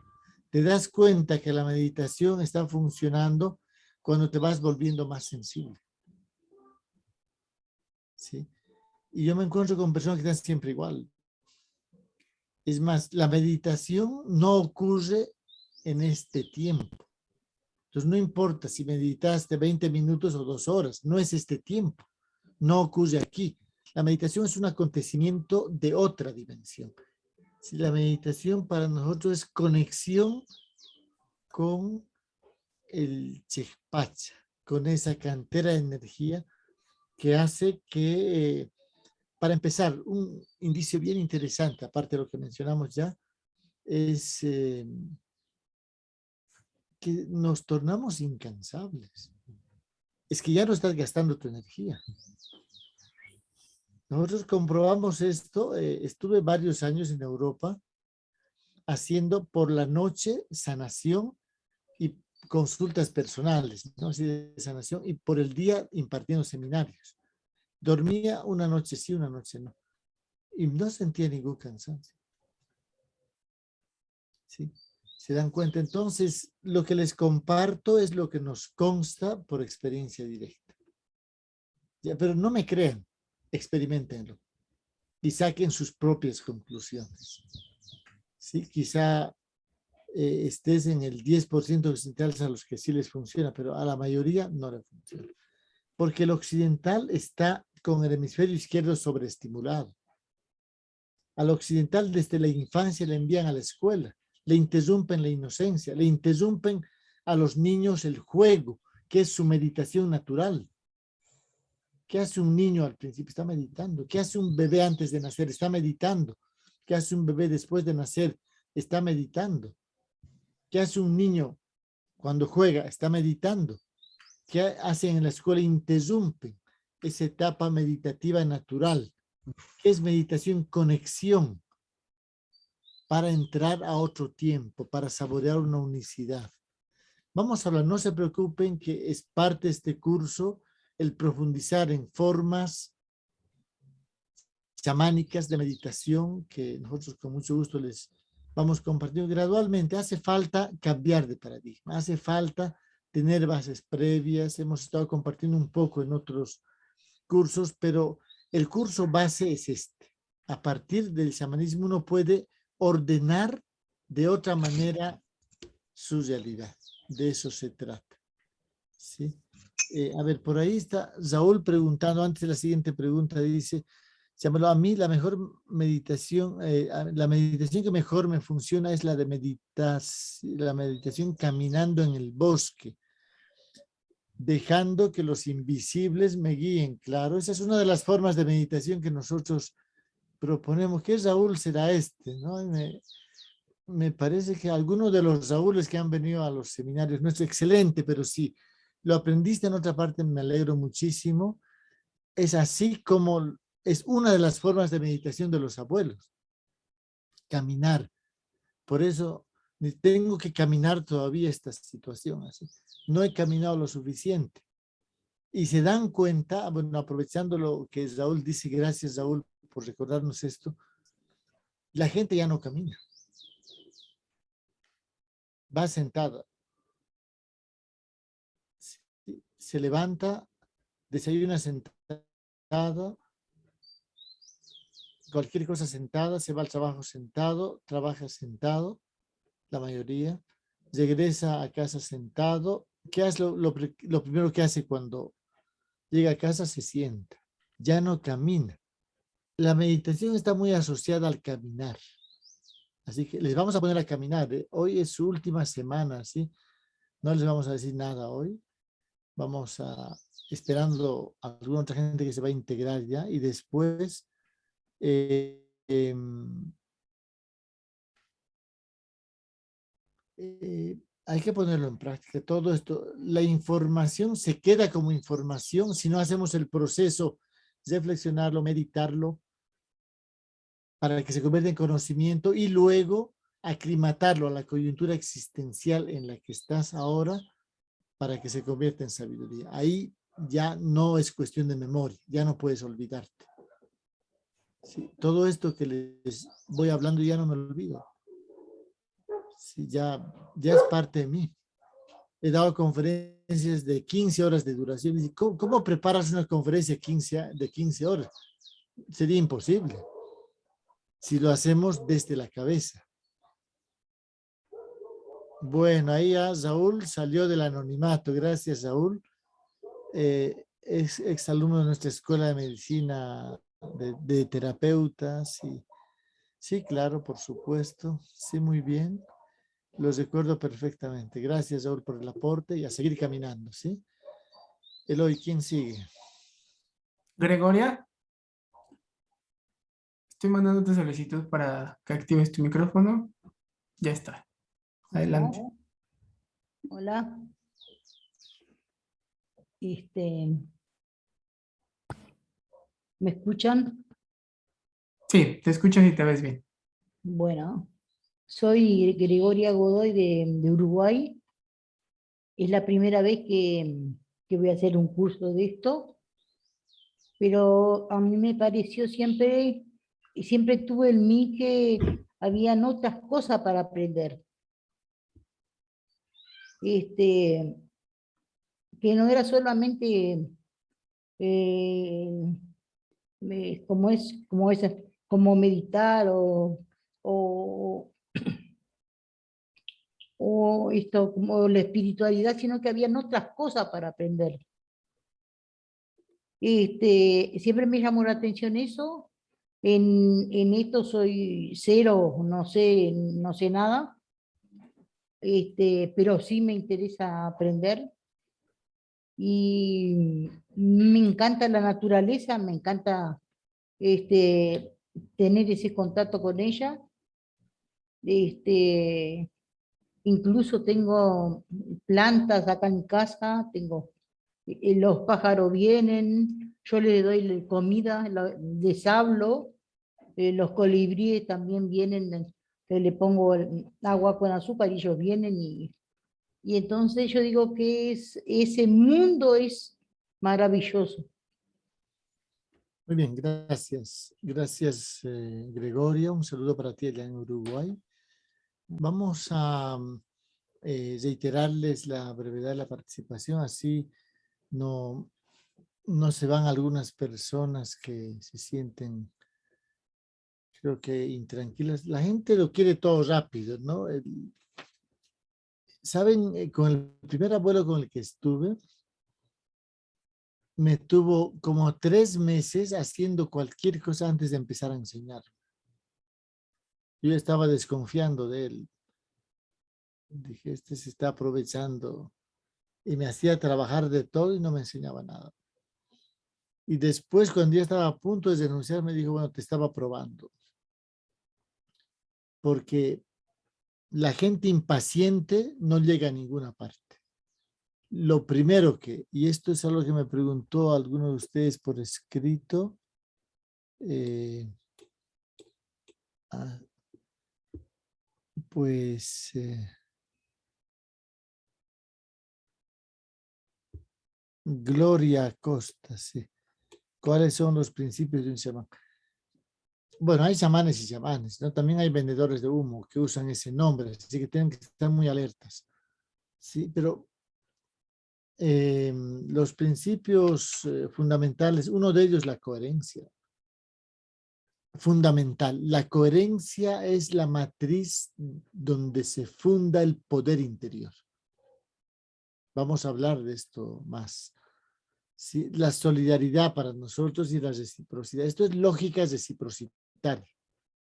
Te das cuenta que la meditación está funcionando cuando te vas volviendo más sensible. ¿Sí? Y yo me encuentro con personas que están siempre igual. Es más, la meditación no ocurre en este tiempo. Entonces no importa si meditaste 20 minutos o dos horas, no es este tiempo. No ocurre aquí. La meditación es un acontecimiento de otra dimensión. Si la meditación para nosotros es conexión con el chekpacha, con esa cantera de energía que hace que eh, para empezar, un indicio bien interesante, aparte de lo que mencionamos ya, es eh, que nos tornamos incansables. Es que ya no estás gastando tu energía. Nosotros comprobamos esto, eh, estuve varios años en Europa haciendo por la noche sanación y consultas personales, ¿no? Así de sanación, y por el día impartiendo seminarios. Dormía una noche sí, una noche no. Y no sentía ningún cansancio. ¿Sí? ¿Se dan cuenta? Entonces, lo que les comparto es lo que nos consta por experiencia directa. Pero no me crean, experimentenlo. Y saquen sus propias conclusiones. ¿Sí? Quizá eh, estés en el 10% occidentales a los que sí les funciona, pero a la mayoría no le funciona. Porque el occidental está con el hemisferio izquierdo sobreestimulado. Al occidental desde la infancia le envían a la escuela, le interrumpen la inocencia, le interrumpen a los niños el juego, que es su meditación natural. ¿Qué hace un niño al principio? Está meditando. ¿Qué hace un bebé antes de nacer? Está meditando. ¿Qué hace un bebé después de nacer? Está meditando. ¿Qué hace un niño cuando juega? Está meditando. ¿Qué hacen en la escuela? Interrumpen esa etapa meditativa natural, que es meditación conexión, para entrar a otro tiempo, para saborear una unicidad. Vamos a hablar, no se preocupen que es parte de este curso el profundizar en formas chamánicas de meditación que nosotros con mucho gusto les vamos compartiendo gradualmente. Hace falta cambiar de paradigma, hace falta tener bases previas. Hemos estado compartiendo un poco en otros cursos, pero el curso base es este. A partir del chamanismo uno puede ordenar de otra manera su realidad. De eso se trata. ¿Sí? Eh, a ver, por ahí está Saúl preguntando, antes de la siguiente pregunta, dice, llámalo a mí, la mejor meditación, eh, la meditación que mejor me funciona es la de meditar, la meditación caminando en el bosque dejando que los invisibles me guíen. Claro, esa es una de las formas de meditación que nosotros proponemos. ¿Qué Raúl será este? ¿no? Me, parece que alguno de los Raúles que han venido a los seminarios no es excelente, pero sí, lo aprendiste en otra parte, me alegro muchísimo. Es así como es una de las formas de meditación de los abuelos. Caminar. Por eso tengo que caminar todavía esta situación. Así no he caminado lo suficiente. Y se dan cuenta, bueno, aprovechando lo que Raúl dice, gracias Raúl por recordarnos esto, la gente ya no camina. Va sentada. Se levanta, desayuna sentada, cualquier cosa sentada, se va al trabajo sentado, trabaja sentado, la mayoría, regresa a casa sentado, ¿qué hace lo, primero que hace cuando llega a casa? Se sienta, ya no camina. La meditación está muy asociada al caminar. Así que les vamos a poner a caminar. ¿eh? Hoy es su última semana, ¿sí? No les vamos a decir nada hoy. Vamos a, esperando a alguna otra gente que se va a integrar ya y después eh, em, eh, hay que ponerlo en práctica. Todo esto, la información se queda como información si no hacemos el proceso, reflexionarlo, meditarlo, para que se convierta en conocimiento y luego aclimatarlo a la coyuntura existencial en la que estás ahora para que se convierta en sabiduría. Ahí ya no es cuestión de memoria, ya no puedes olvidarte. todo esto que les voy hablando ya no me olvido. Ya, ya es parte de mí. He dado conferencias de 15 horas de duración. ¿Cómo, preparas una conferencia 15, de 15 horas? Sería imposible si lo hacemos desde la cabeza. Bueno, ahí ya Saúl salió del anonimato. Gracias, Saúl. Eh, es exalumno de nuestra escuela de medicina de, terapeutas. Y, sí, claro, por supuesto. Sí, muy bien. Los recuerdo perfectamente. Gracias, Saúl, por el aporte y a seguir caminando, ¿sí? Eloy, ¿quién sigue? Gregoria. Estoy mandándote solicitud para que actives tu micrófono. Ya está. Adelante. Hola. Este, ¿Me escuchan? Sí, te escuchas y te ves bien. Bueno, soy Gregoria Godoy de, Uruguay. Es la primera vez que, que voy a hacer un curso de esto, pero a mí me pareció siempre, y siempre tuve en mí que habían otras cosas para aprender este, que no era solamente eh, como es como meditar o, esto como la espiritualidad sino que habían otras cosas para aprender este siempre me llamó la atención eso en, en esto soy cero no sé no sé nada este, pero sí me interesa aprender. Y me encanta la naturaleza, me encanta este, tener ese contacto con ella. Este, incluso tengo plantas acá en casa, tengo, los pájaros vienen, yo les doy comida, les hablo, eh, los colibríes también vienen le pongo agua con azúcar y ellos vienen y, y entonces yo digo que es, ese mundo es maravilloso. Muy bien, gracias. Gracias, eh, Gregoria. Un saludo para ti allá en Uruguay. Vamos a eh, reiterarles la brevedad de la participación, así no, no se van algunas personas que se sienten creo que intranquilas. La gente lo quiere todo rápido, ¿no? Saben, eh, con el primer abuelo con el que estuve, me tuvo como tres meses haciendo cualquier cosa antes de empezar a enseñar. Yo estaba desconfiando de él. Dije, este se está aprovechando. Y me hacía trabajar de todo y no me enseñaba nada. Y después, cuando ya estaba a punto de denunciar, me dijo, bueno, te estaba probando porque la gente impaciente no llega a ninguna parte. Lo primero que, y esto es algo que me preguntó alguno de ustedes por escrito, eh, ah, pues... Eh, Gloria Costa, sí. ¿Cuáles son los principios de un chamán? bueno, hay chamanes y chamanes, ¿no? También hay vendedores de humo que usan ese nombre, así que tienen que estar muy alertas. Sí, pero em, los principios eh, fundamentales, uno de ellos la coherencia. Fundamental. La coherencia es la matriz donde se funda el poder interior. Vamos a hablar de esto más. Sí, la solidaridad para nosotros y la reciprocidad. Esto es lógica reciprocidad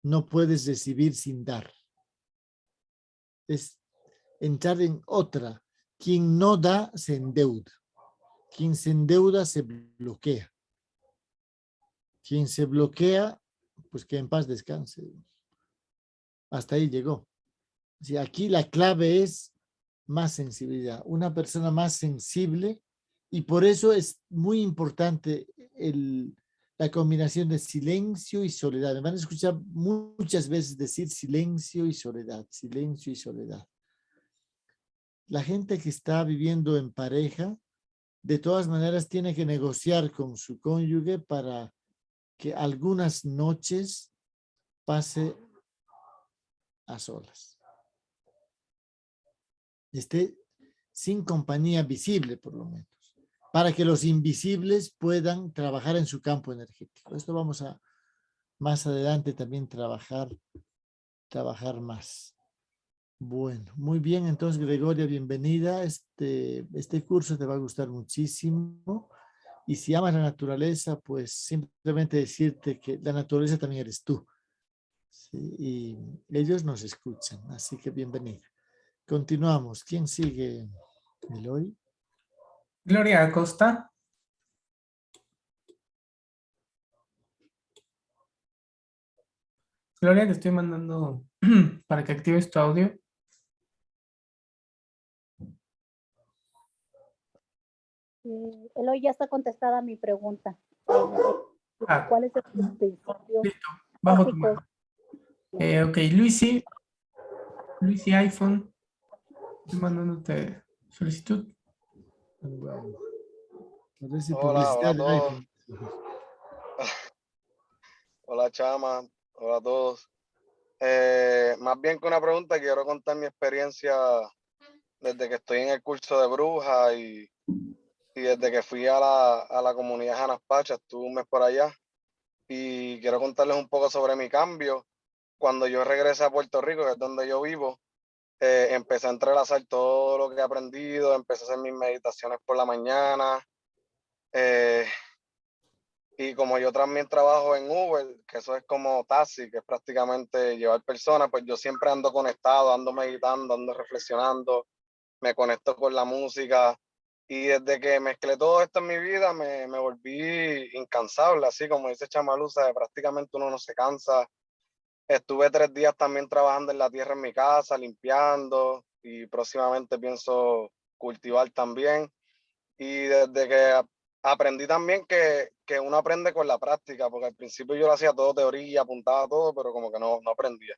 no puedes recibir sin dar. Es entrar en otra. Quien no da se endeuda. Quien se endeuda se bloquea. Quien se bloquea, pues que en paz descanse. Hasta ahí llegó. Si aquí la clave es más sensibilidad. Una persona más sensible y por eso es muy importante el, la combinación de silencio y soledad. Me van a escuchar muchas veces decir silencio y soledad, silencio y soledad. La gente que está viviendo en pareja, de todas maneras tiene que negociar con su cónyuge para que algunas noches pase a solas. Esté sin compañía visible, por lo menos para que los invisibles puedan trabajar en su campo energético. Esto vamos a más adelante también trabajar, trabajar más. Bueno, muy bien, entonces Gregoria, bienvenida. Este, este curso te va a gustar muchísimo. Y si amas la naturaleza, pues simplemente decirte que la naturaleza también eres tú. Y ellos nos escuchan, así que bienvenida. Continuamos. ¿Quién sigue, Eloy? Gloria Acosta. Gloria, te estoy mandando para que actives tu audio. Eh, Eloy, ya está contestada mi pregunta. Ah. ¿Cuál es el principio? Listo, bajo tu mano. Eh, ok, Luisi. Luisi iPhone. Estoy mandándote solicitud. Hola, hola, Chama. Hola a todos. Eh, más bien que una pregunta, quiero contar mi experiencia desde que estoy en el curso de bruja y, y desde que fui a la, a la comunidad Janaspacha, estuve un mes por allá. Y quiero contarles un poco sobre mi cambio. Cuando yo regresé a Puerto Rico, que es donde yo vivo, eh, empecé a entrelazar todo lo que he aprendido, empecé a hacer mis meditaciones por la mañana. Eh, y como yo también trabajo en Uber, que eso es como taxi, que es prácticamente llevar personas, pues yo siempre ando conectado, ando meditando, ando reflexionando, me conecto con la música. Y desde que mezclé todo esto en mi vida, me, me volví incansable, así como dice Chamaluza, prácticamente uno no se cansa Estuve tres días también trabajando en la tierra en mi casa, limpiando y próximamente pienso cultivar también. Y desde que aprendí también que, que, uno aprende con la práctica, porque al principio yo lo hacía todo teoría, apuntaba todo, pero como que no, no aprendía.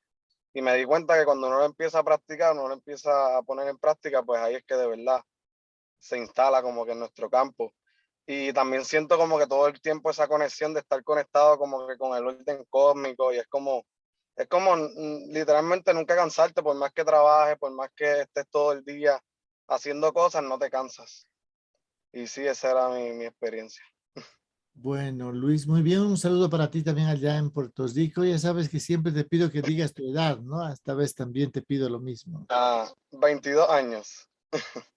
Y me di cuenta que cuando uno lo empieza a practicar, uno lo empieza a poner en práctica, pues ahí es que de verdad se instala como que en nuestro campo. Y también siento como que todo el tiempo esa conexión de estar conectado como que con el orden cósmico y es como es como literalmente nunca cansarte, por más que trabajes, por más que estés todo el día haciendo cosas, no te cansas. Y sí, esa era mi, mi experiencia. Bueno, Luis, muy bien. Un saludo para ti también allá en Puerto Rico. Ya sabes que siempre te pido que digas tu edad, ¿no? Esta vez también te pido lo mismo. Ah, 22 años.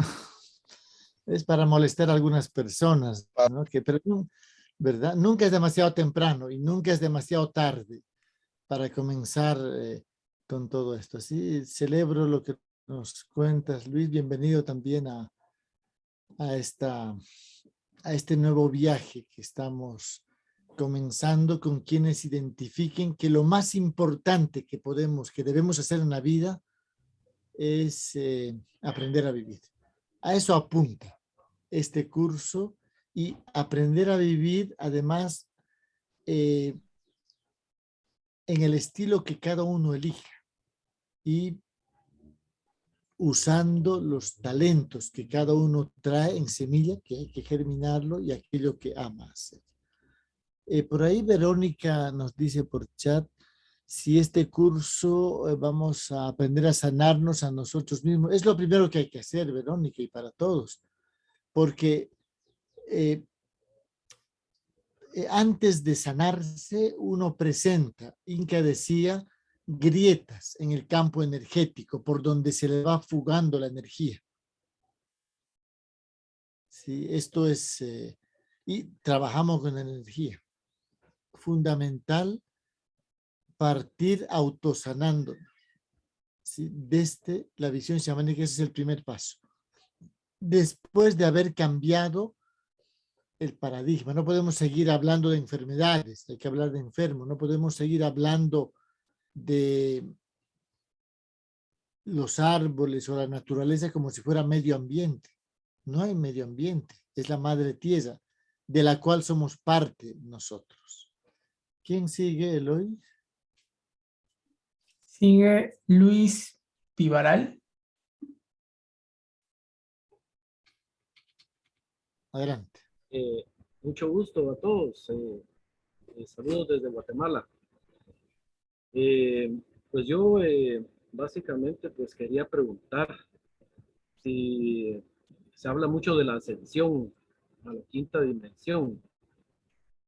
es para molestar a algunas personas, ¿no? Que, pero, ¿verdad? Nunca es demasiado temprano y nunca es demasiado tarde para comenzar eh, con todo esto. Así celebro lo que nos cuentas, Luis. Bienvenido también a, a, esta, a este nuevo viaje que estamos comenzando con quienes identifiquen que lo más importante que podemos, que debemos hacer en la vida es eh, aprender a vivir. A eso apunta este curso y aprender a vivir además eh, en el estilo que cada uno elija y usando los talentos que cada uno trae en semilla, que hay que germinarlo y aquello que ama hacer. Eh, por ahí Verónica nos dice por chat, si este curso eh, vamos a aprender a sanarnos a nosotros mismos. Es lo primero que hay que hacer, Verónica, y para todos. Porque eh, eh, antes de sanarse, uno presenta, Inca decía, grietas en el campo energético por donde se le va fugando la energía. Sí, esto es, eh, y trabajamos con energía. Fundamental partir autosanando. ¿sí? Desde la visión chamánica, ese es el primer paso. después de haber cambiado el paradigma. No podemos seguir hablando de enfermedades, hay que hablar de enfermos. No podemos seguir hablando de los árboles o la naturaleza como si fuera medio ambiente. No hay medio ambiente, es la madre tierra, de la cual somos parte nosotros. ¿Quién sigue, Eloy? Sigue Luis Pivaral. Adelante. Eh, mucho gusto a todos. Eh, eh, saludos desde Guatemala. pues yo básicamente pues quería preguntar si se habla mucho de la ascensión a la quinta dimensión.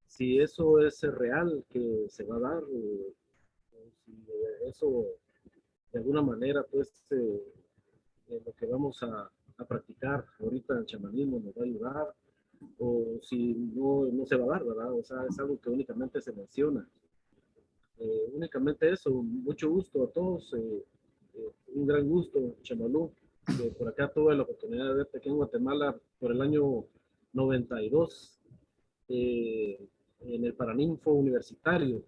Si eso es real que se va a dar si eso de alguna manera pues lo que vamos a, a practicar ahorita el chamanismo nos va a ayudar o si no, no se va a dar, ¿verdad? O sea, es algo que únicamente se menciona. Eh, únicamente eso, mucho gusto a todos, eh, eh, un gran gusto, Chamalú. por acá tuve la oportunidad de verte aquí en Guatemala por el año 92, en el Paraninfo Universitario.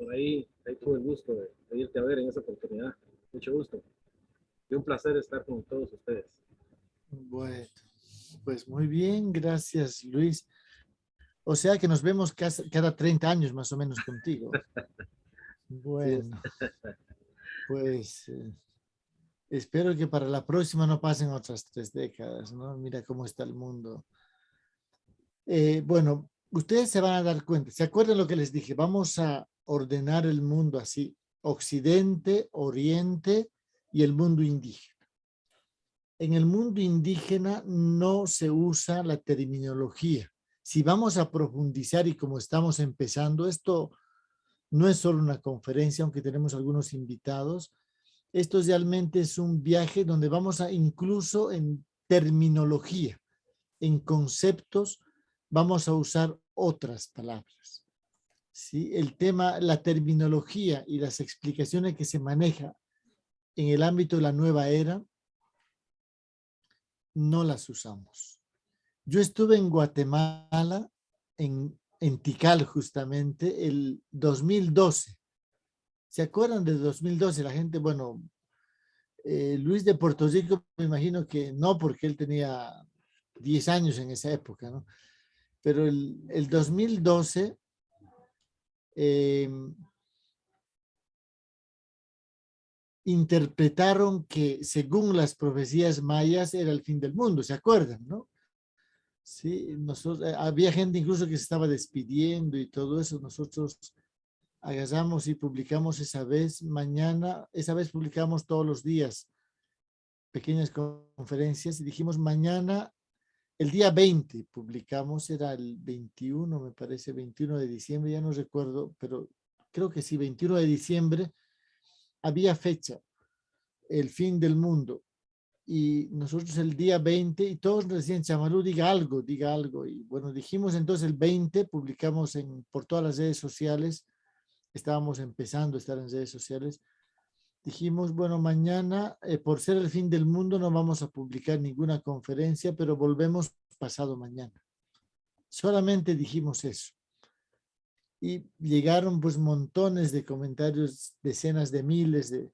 Por ahí, ahí tuve el gusto de, de irte a ver en esa oportunidad. Mucho gusto. Y un placer estar con todos ustedes. Bueno. Pues muy bien, gracias Luis. O sea que nos vemos cada 30 años más o menos contigo. Bueno, pues eh, espero que para la próxima no pasen otras tres décadas, ¿no? Mira cómo está el mundo. Eh, bueno, ustedes se van a dar cuenta, ¿se acuerdan lo que les dije? Vamos a ordenar el mundo así, Occidente, Oriente y el mundo indígena en el mundo indígena no se usa la terminología. Si vamos a profundizar y como estamos empezando, esto no es solo una conferencia, aunque tenemos algunos invitados, esto realmente es un viaje donde vamos a incluso en terminología, en conceptos, vamos a usar otras palabras. ¿Sí? El tema, la terminología y las explicaciones que se maneja en el ámbito de la nueva era no las usamos. Yo estuve en Guatemala, en, en Tikal justamente, el 2012. ¿Se acuerdan del 2012? La gente, bueno, eh, Luis de Puerto Rico, me imagino que no, porque él tenía 10 años en esa época, ¿no? Pero el, el 2012, interpretaron que según las profecías mayas era el fin del mundo, ¿se acuerdan? ¿no? Sí, nosotros, eh, había gente incluso que se estaba despidiendo y todo eso, nosotros agarramos y publicamos esa vez, mañana, esa vez publicamos todos los días pequeñas conferencias y dijimos mañana, el día 20 publicamos, era el 21, me parece, 21 de diciembre, ya no recuerdo, pero creo que sí, 21 de diciembre, había fecha, el fin del mundo. Y nosotros el día 20, y todos nos decían, Chamalú, diga algo, diga algo. Y bueno, dijimos entonces el 20, publicamos en, por todas las redes sociales, estábamos empezando a estar en redes sociales, dijimos, bueno, mañana, eh, por ser el fin del mundo, no vamos a publicar ninguna conferencia, pero volvemos pasado mañana. Solamente dijimos eso y llegaron pues montones de comentarios, decenas de miles de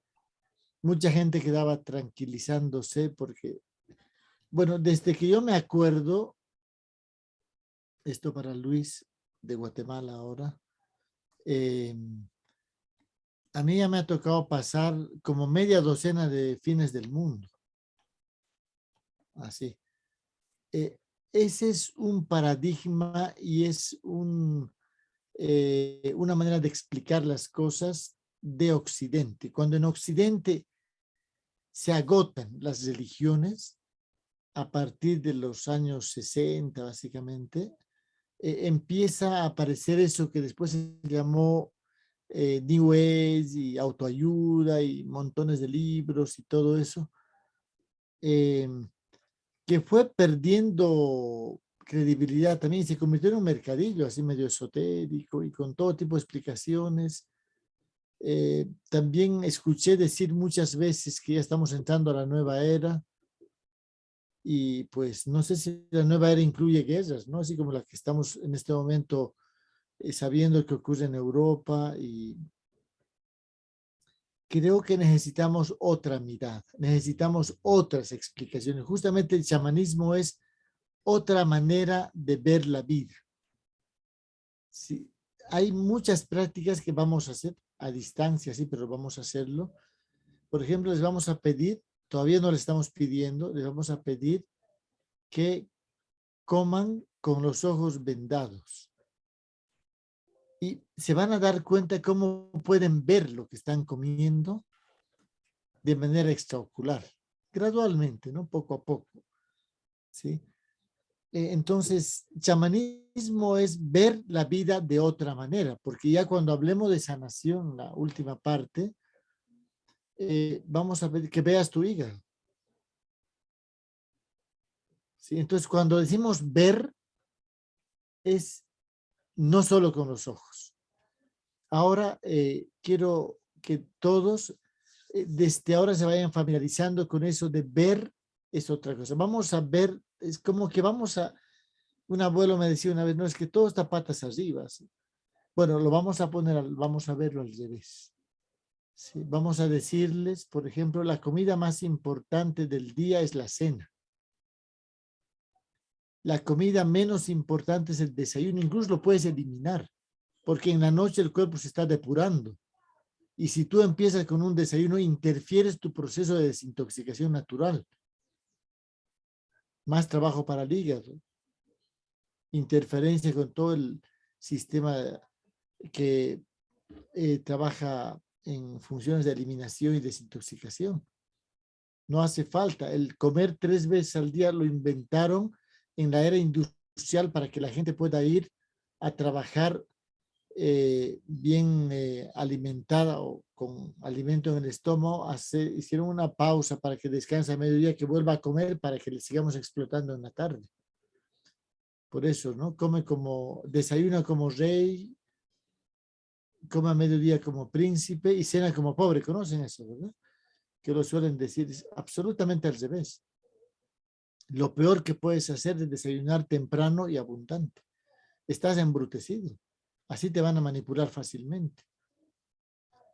mucha gente quedaba tranquilizándose porque, bueno, desde que yo me acuerdo, esto para Luis de Guatemala ahora, em, a mí ya me ha tocado pasar como media docena de fines del mundo. Así. Eh, ese es un paradigma y es un, eh, una manera de explicar las cosas de Occidente. Cuando en Occidente se agotan las religiones, a partir de los años 60 básicamente, eh, empieza a aparecer eso que después se llamó eh, New Age y autoayuda y montones de libros y todo eso, em, que fue perdiendo credibilidad también se convirtió en un mercadillo así medio esotérico y con todo tipo de explicaciones. Eh, también escuché decir muchas veces que ya estamos entrando a la nueva era Y pues no sé si la nueva era incluye guerras, ¿no? Así como la que estamos en este momento eh, sabiendo que ocurre en Europa y creo que necesitamos otra mirada, necesitamos otras explicaciones. Justamente el chamanismo es otra manera de ver la vida. Sí, hay muchas prácticas que vamos a hacer a distancia, sí, pero vamos a hacerlo. Por ejemplo, les vamos a pedir, todavía no le estamos pidiendo, les vamos a pedir que coman con los ojos vendados. Y se van a dar cuenta cómo pueden ver lo que están comiendo de manera extraocular, gradualmente, ¿no? Poco a poco. ¿Sí? Eh, entonces, chamanismo es ver la vida de otra manera, porque ya cuando hablemos de sanación, la última parte, eh, vamos a ver que veas tu hígado. ¿Sí? Entonces, cuando decimos ver, es no solo con los ojos. Ahora, eh, quiero que todos desde ahora se vayan familiarizando con eso de ver es otra cosa. Vamos a ver es como que vamos a, un abuelo me decía una vez, no, es que todo está patas arriba. Bueno, lo vamos a poner, vamos a verlo al revés. ¿sí? Vamos a decirles, por ejemplo, la comida más importante del día es la cena. La comida menos importante es el desayuno, incluso lo puedes eliminar, porque en la noche el cuerpo se está depurando. Y si tú empiezas con un desayuno, interfieres tu proceso de desintoxicación natural más trabajo para el hígado, interferencia con todo el sistema que eh, trabaja en funciones de eliminación y desintoxicación. No hace falta. El comer tres veces al día lo inventaron en la era industrial para que la gente pueda ir a trabajar eh, bien eh, alimentada o con alimento en el estómago, hicieron una pausa para que descanse a mediodía, que vuelva a comer para que le sigamos explotando en la tarde. Por eso, ¿no? Come como, desayuna como rey, come a mediodía como príncipe y cena como pobre. ¿Conocen eso, verdad? Que lo suelen decir absolutamente al revés. Lo peor que puedes hacer es desayunar temprano y abundante. Estás embrutecido. Así te van a manipular fácilmente.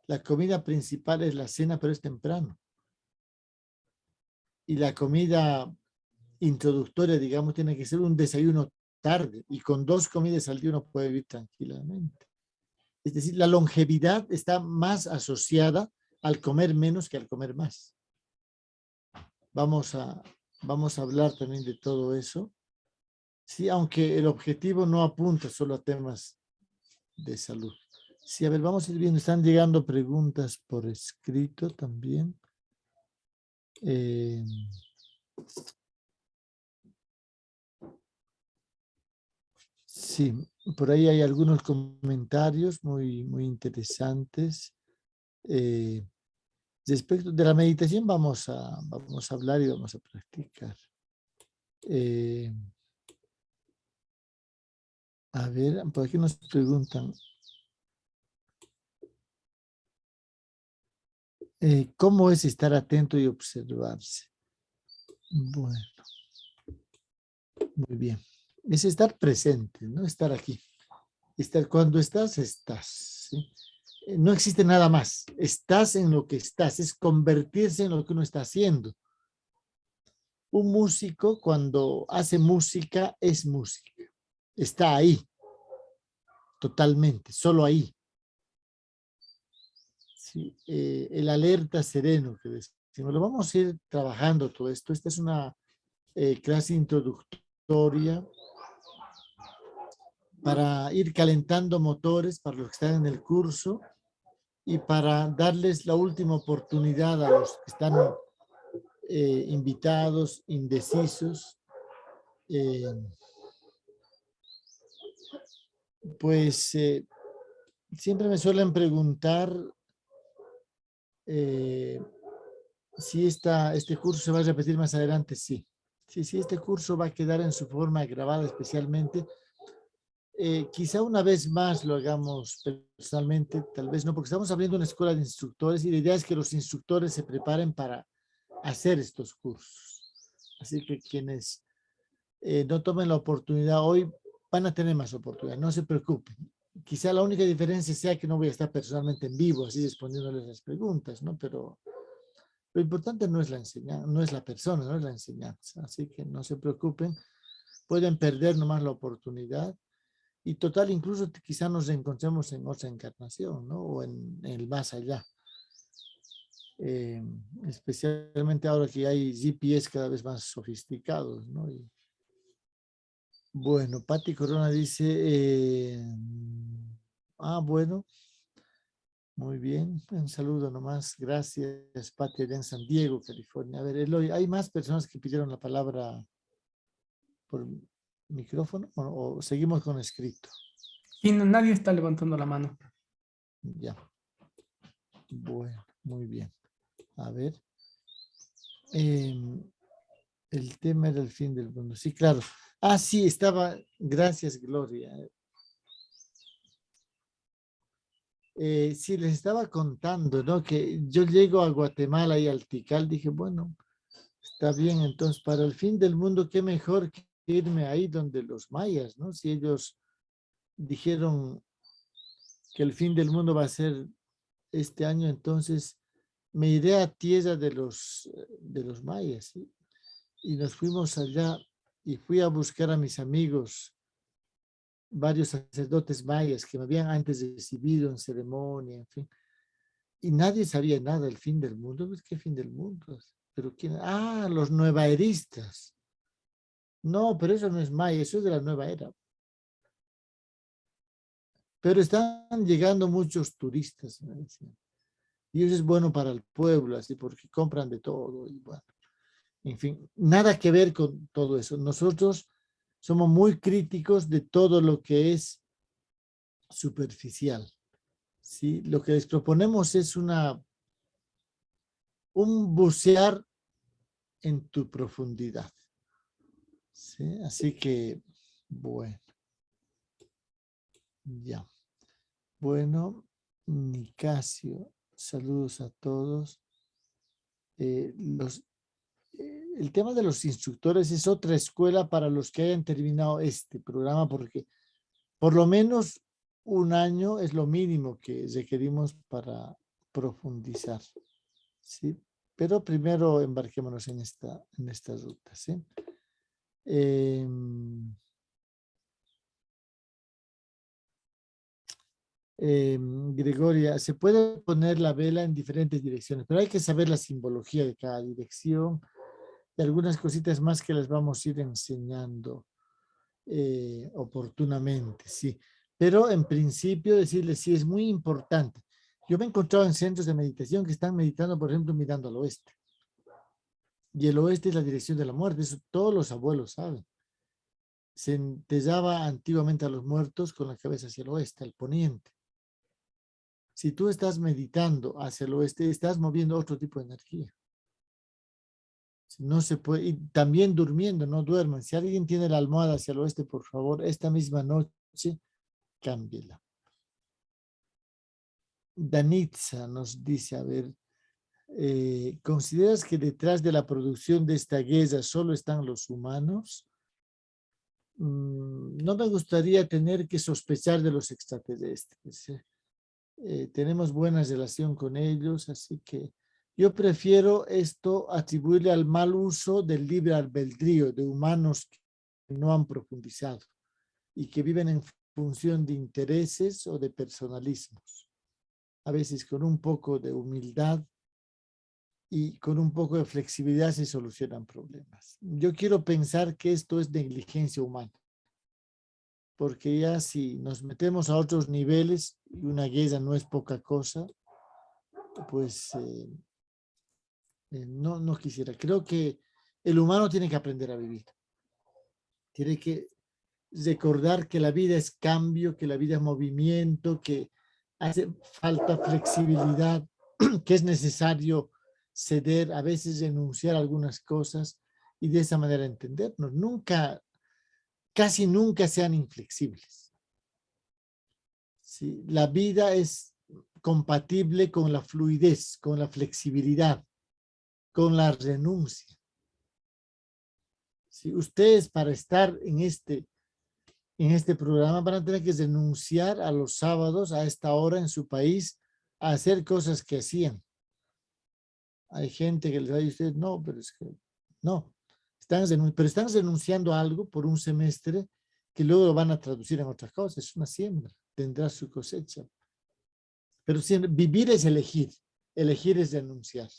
La comida principal es la cena, pero es temprano. Y la comida introductoria, digamos, tiene que ser un desayuno tarde. Y con dos comidas al día uno puede vivir tranquilamente. Es decir, la longevidad está más asociada al comer menos que al comer más. Vamos a, vamos a hablar también de todo eso. Sí, aunque el objetivo no apunta solo a temas de salud. Sí, a ver, vamos a ir viendo. Están llegando preguntas por escrito también. Eh, sí, por ahí hay algunos comentarios muy, muy interesantes. Eh, respecto de la meditación vamos a, vamos a hablar y vamos a practicar. Eh, a ver, por aquí nos preguntan. Eh, ¿Cómo es estar atento y observarse? Bueno. Muy bien. Es estar presente, no estar aquí. Estar, cuando estás, estás. Eh, no existe nada más. Estás en lo que estás. Es convertirse en lo que uno está haciendo. Un músico cuando hace música es música está ahí, totalmente, solo ahí. Eh, el alerta sereno que decimos, lo vamos a ir trabajando todo esto. Esta es una eh, clase introductoria para ir calentando motores para los que están en el curso y para darles la última oportunidad a los que están eh, invitados, indecisos, pues eh, siempre me suelen preguntar eh, si esta, este curso se va a repetir más adelante. Sí, sí, sí, este curso va a quedar en su forma grabada especialmente. Eh, quizá una vez más lo hagamos personalmente, tal vez no, porque estamos abriendo una escuela de instructores y la idea es que los instructores se preparen para hacer estos cursos. Así que quienes eh, no tomen la oportunidad hoy van a tener más oportunidad, no se preocupen. Quizá la única diferencia sea que no voy a estar personalmente en vivo, así respondiéndoles las preguntas, ¿no? Pero lo importante no es la enseñanza, no es la persona, no es la enseñanza. Así que no se preocupen, pueden perder nomás la oportunidad. Y total, incluso quizá nos encontremos en otra encarnación, ¿no? O en, el más allá. Eh, especialmente ahora que hay GPS cada vez más sofisticados, ¿no? bueno, Patti Corona dice, eh, ah, bueno, muy bien, un saludo nomás. Gracias, allá en San Diego, California. A ver, Eloy, ¿hay más personas que pidieron la palabra por micrófono o, seguimos con escrito? Y nadie está levantando la mano. Ya. Bueno, muy bien. A ver. Em, el tema era el fin del mundo. Sí, claro. Ah, sí, estaba. Gracias, Gloria. eh, sí, les estaba contando, ¿no? Que yo llego a Guatemala y al Tikal, dije, bueno, está bien, entonces para el fin del mundo, qué mejor que irme ahí donde los mayas, ¿no? Si ellos dijeron que el fin del mundo va a ser este año, entonces me iré a tierra de los, de los mayas, ¿sí? Y nos fuimos allá y fui a buscar a mis amigos varios sacerdotes mayas que me habían antes recibido en ceremonia, en fin. Y nadie sabía nada del fin del mundo. Pues, ¿Qué fin del mundo? ¿Pero quién? Ah, los nuevaeristas. No, pero eso no es maya, eso es de la nueva era. Pero están llegando muchos turistas, Y eso es bueno para el pueblo, así, porque compran de todo. Y bueno, en fin, nada que ver con todo eso. Nosotros somos muy críticos de todo lo que es superficial. ¿sí? Lo que les proponemos es una, un bucear en tu profundidad. ¿Sí? Así que, bueno. Ya. Bueno, Nicasio, saludos a todos. Eh, los, el tema de los instructores es otra escuela para los que hayan terminado este programa porque por lo menos un año es lo mínimo que requerimos para profundizar. ¿sí? Pero primero embarquémonos en esta, en esta ruta. ¿sí? Em, em, Gregoria, se puede poner la vela en diferentes direcciones, pero hay que saber la simbología de cada dirección, y algunas cositas más que les vamos a ir enseñando eh, oportunamente, sí. Pero en principio decirles, sí, es muy importante. Yo me he encontrado en centros de meditación que están meditando, por ejemplo, mirando al oeste. Y el oeste es la dirección de la muerte, eso todos los abuelos saben. Se enterraba antiguamente a los muertos con la cabeza hacia el oeste, al poniente. Si tú estás meditando hacia el oeste, estás moviendo otro tipo de energía. No se puede, y también durmiendo, no duerman. Si alguien tiene la almohada hacia el oeste, por favor, esta misma noche, cámbiela. Danitza nos dice, a ver, eh, ¿consideras que detrás de la producción de esta guerra solo están los humanos? Mm, no me gustaría tener que sospechar de los extraterrestres. ¿eh? Eh, tenemos buena relación con ellos, así que yo prefiero esto atribuirle al mal uso del libre albedrío de humanos que no han profundizado y que viven en función de intereses o de personalismos. A veces con un poco de humildad y con un poco de flexibilidad se solucionan problemas. Yo quiero pensar que esto es negligencia humana. Porque ya si nos metemos a otros niveles, y una guerra no es poca cosa, pues eh, eh, no, no quisiera. Creo que el humano tiene que aprender a vivir. Tiene que recordar que la vida es cambio, que la vida es movimiento, que hace falta flexibilidad, que es necesario ceder, a veces renunciar a algunas cosas y de esa manera entendernos. Nunca, casi nunca sean inflexibles. ¿Sí? La vida es compatible con la fluidez, con la flexibilidad con la renuncia. Ustedes para estar en este, en este programa van a tener que denunciar a los sábados a esta hora en su país a hacer cosas que hacían. Hay gente que les va a decir, no, pero es que no. Están pero están denunciando algo por un semestre que luego lo van a traducir en otras cosas. Es una siembra, tendrá su cosecha. Pero vivir es elegir, elegir es denunciar.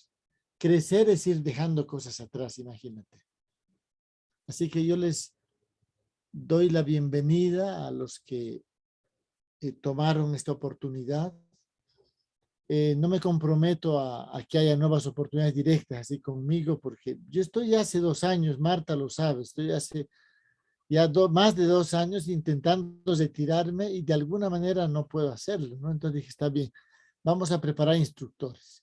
Crecer es ir dejando cosas atrás, imagínate. Así que yo les doy la bienvenida a los que eh, tomaron esta oportunidad. Eh, no me comprometo a, que haya nuevas oportunidades directas así conmigo, porque yo estoy hace dos años, Marta lo sabe, estoy hace ya más de dos años intentando retirarme y de alguna manera no puedo hacerlo, ¿no? Entonces dije, está bien, vamos a preparar instructores.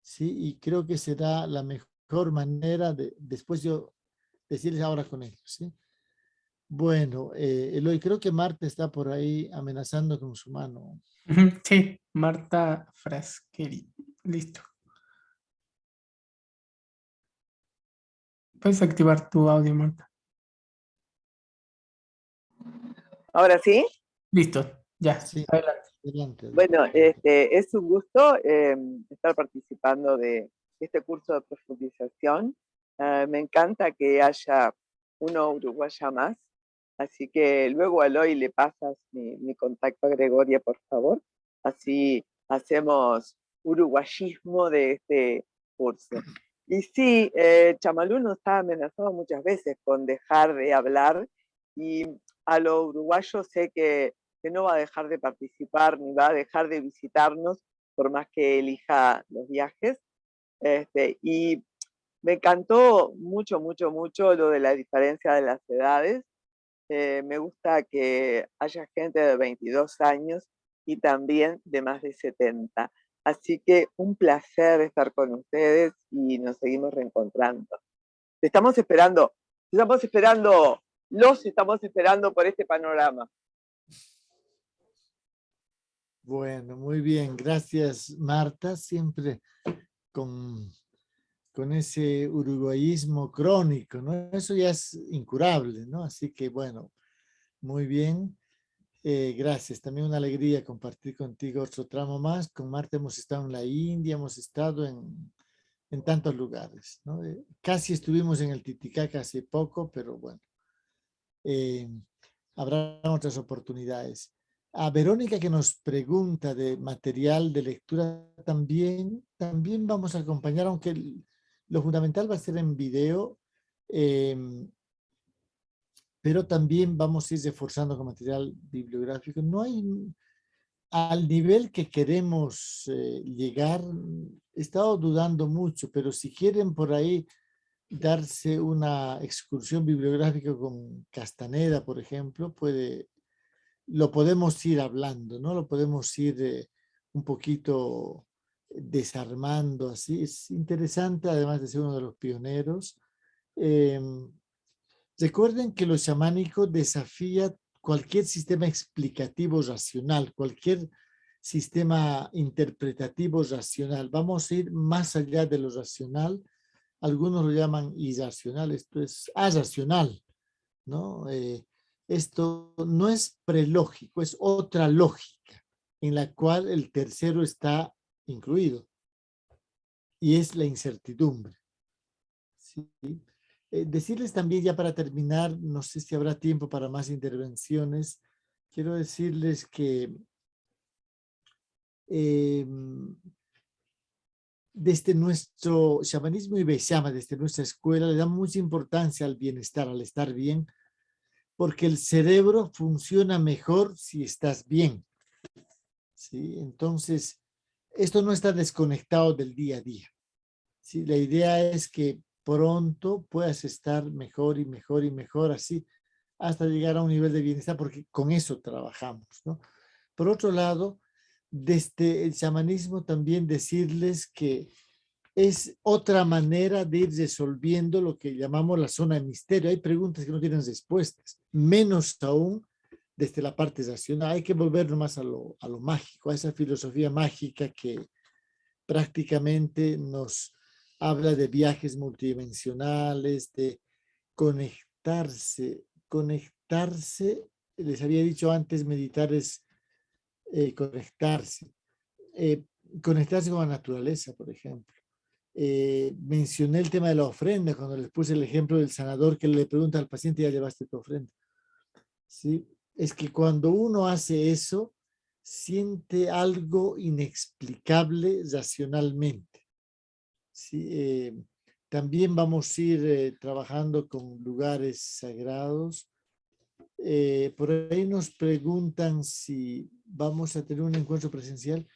Sí, y creo que será la mejor manera de después yo decirles ahora con ellos, ¿sí? Bueno, eh, Eloy, creo que Marta está por ahí amenazando con su mano. Sí, Marta Fraskeri. Listo. Puedes activar tu audio, Marta. ¿Ahora sí? Listo, ya, sí. adelante. Bueno, este, es un gusto em, estar participando de este curso de profundización. Ah, me encanta que haya uno uruguaya más, así que luego a Eloy le pasas mi, contacto a Gregoria, por favor. Así hacemos uruguayismo de este curso. Y sí, eh, Chamalú nos ha amenazado muchas veces con dejar de hablar y a lo uruguayo sé que, que, no va a dejar de participar ni va a dejar de visitarnos por más que elija los viajes. Este, y me encantó mucho, mucho, mucho lo de la diferencia de las edades. Eh, me gusta que haya gente de 22 años y también de más de 70. Así que un placer estar con ustedes y nos seguimos reencontrando. Estamos esperando, estamos esperando los estamos esperando por este panorama. Bueno, muy bien. Gracias, Marta. Siempre con, con ese uruguayismo crónico, ¿no? Eso ya es incurable, ¿no? Así que, bueno, muy bien. Eh, gracias. También una alegría compartir contigo otro tramo más. Con Marta hemos estado en la India, hemos estado en, en tantos lugares, ¿no? Eh, casi estuvimos en el Titicaca hace poco, pero bueno, eh, habrá otras oportunidades. A Verónica que nos pregunta de material de lectura también, también vamos a acompañar, aunque lo fundamental va a ser en video, em, pero también vamos a ir reforzando con material bibliográfico. No hay, al nivel que queremos eh, llegar, he estado dudando mucho, pero si quieren por ahí darse una excursión bibliográfica con Castaneda, por ejemplo, puede, lo podemos ir hablando, ¿no? Lo podemos ir eh, un poquito desarmando así. Es interesante, además de ser uno de los pioneros. Em, recuerden que lo chamánico desafía cualquier sistema explicativo racional, cualquier sistema interpretativo racional. Vamos a ir más allá de lo racional algunos lo llaman irracional, esto es aracional, ¿no? Eh, esto no es prelógico, es otra lógica en la cual el tercero está incluido y es la incertidumbre. ¿sí? Eh, decirles también ya para terminar, no sé si habrá tiempo para más intervenciones, quiero decirles que em, desde nuestro shamanismo y Beshama, desde nuestra escuela, le da mucha importancia al bienestar, al estar bien, porque el cerebro funciona mejor si estás bien. ¿sí? Entonces, esto no está desconectado del día a día. ¿sí? La idea es que pronto puedas estar mejor y mejor y mejor así, hasta llegar a un nivel de bienestar, porque con eso trabajamos. ¿no? Por otro lado, desde el chamanismo también decirles que es otra manera de ir resolviendo lo que llamamos la zona de misterio. Hay preguntas que no tienen respuestas, menos aún desde la parte racional. Hay que volver más a lo, a lo mágico, a esa filosofía mágica que prácticamente nos habla de viajes multidimensionales, de conectarse, conectarse, les había dicho antes, meditar es eh, conectarse, eh, conectarse con la naturaleza, por ejemplo. Eh, mencioné el tema de la ofrenda cuando les puse el ejemplo del sanador que le pregunta al paciente, ya llevaste tu ofrenda. ¿Sí? Es que cuando uno hace eso, siente algo inexplicable racionalmente. ¿Sí? también vamos a ir trabajando con lugares sagrados, eh, por ahí nos preguntan si vamos a tener un encuentro presencial.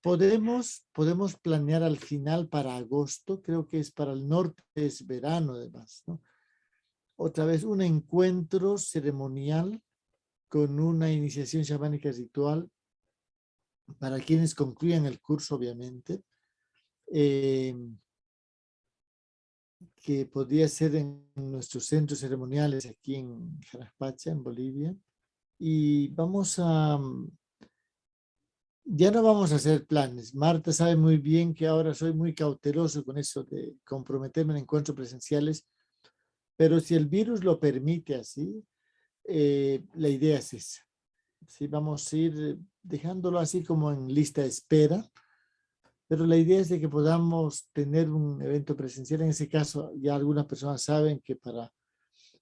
Podemos, podemos planear al final para agosto, creo que es para el norte, es verano además. ¿no? Otra vez un encuentro ceremonial con una iniciación chamánica ritual para quienes concluyan el curso obviamente. Eh, que podría ser en nuestros centros ceremoniales aquí en Jaraspacha, en Bolivia. Y vamos a... Mm, ya no vamos a hacer planes. Marta sabe muy bien que ahora soy muy cauteloso con eso de comprometerme en encuentros presenciales, pero si el virus lo permite así, eh, la idea es esa. Vamos a ir dejándolo así como en lista de espera, pero la idea es de que podamos tener un evento presencial. En ese caso, ya algunas personas saben que para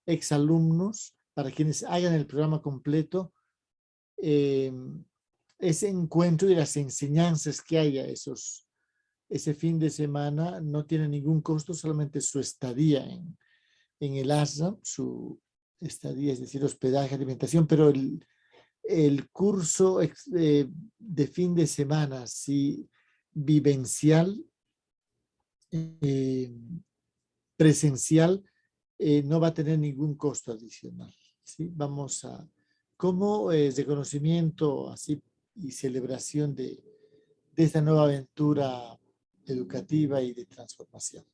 exalumnos, para quienes hagan el programa completo, eh, ese encuentro y las enseñanzas que haya esos, ese fin de semana no tiene ningún costo, solamente su estadía en, en el ASRAM, su estadía, es decir, hospedaje, alimentación, pero el, el curso eh, de fin de semana, si vivencial, eh, presencial, eh, no va a tener ningún costo adicional. ¿sí? Vamos a, como reconocimiento así y celebración de, de, esta nueva aventura educativa y de transformación.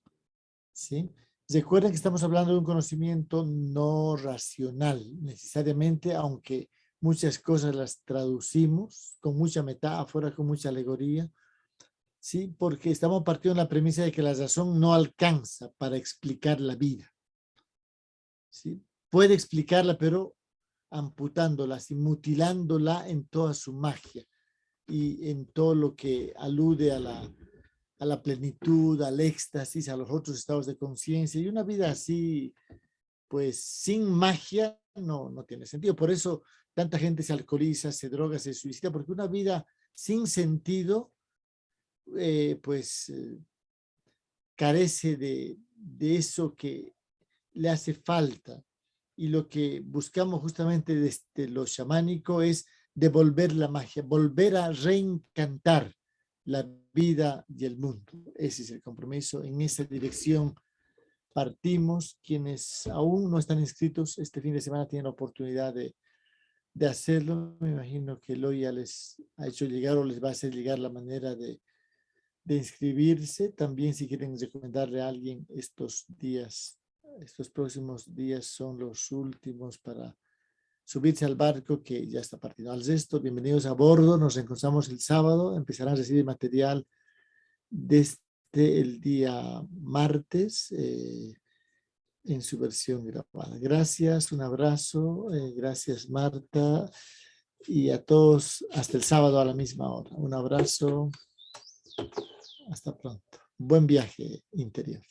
¿sí? Recuerden que estamos hablando de un conocimiento no racional necesariamente, aunque muchas cosas las traducimos con mucha metáfora, con mucha alegoría, ¿sí? Porque estamos partiendo de la premisa de que la razón no alcanza para explicar la vida. ¿sí? Puede explicarla, pero amputándola, y mutilándola en toda su magia y en todo lo que alude a la, a la plenitud, al éxtasis, a los otros estados de conciencia. Y una vida así, pues sin magia, no, no tiene sentido. Por eso tanta gente se alcoholiza, se droga, se suicida, porque una vida sin sentido eh, pues eh, carece de, de eso que le hace falta. Y lo que buscamos justamente desde lo chamánico es devolver la magia, volver a reencantar la vida y el mundo. Ese es el compromiso. En esa dirección partimos. Quienes aún no están inscritos, este fin de semana tienen la oportunidad de, de hacerlo. Me imagino que Eloy ya les ha hecho llegar o les va a hacer llegar la manera de, de inscribirse. También si quieren recomendarle a alguien estos días, estos próximos días son los últimos para subirse al barco que ya está partiendo. Al resto, bienvenidos a bordo. Nos encontramos el sábado. Empezarán a recibir material desde el día martes eh, en su versión grabada. Gracias, un abrazo. Eh, gracias, Marta. Y a todos hasta el sábado a la misma hora. Un abrazo. Hasta pronto. Buen viaje interior.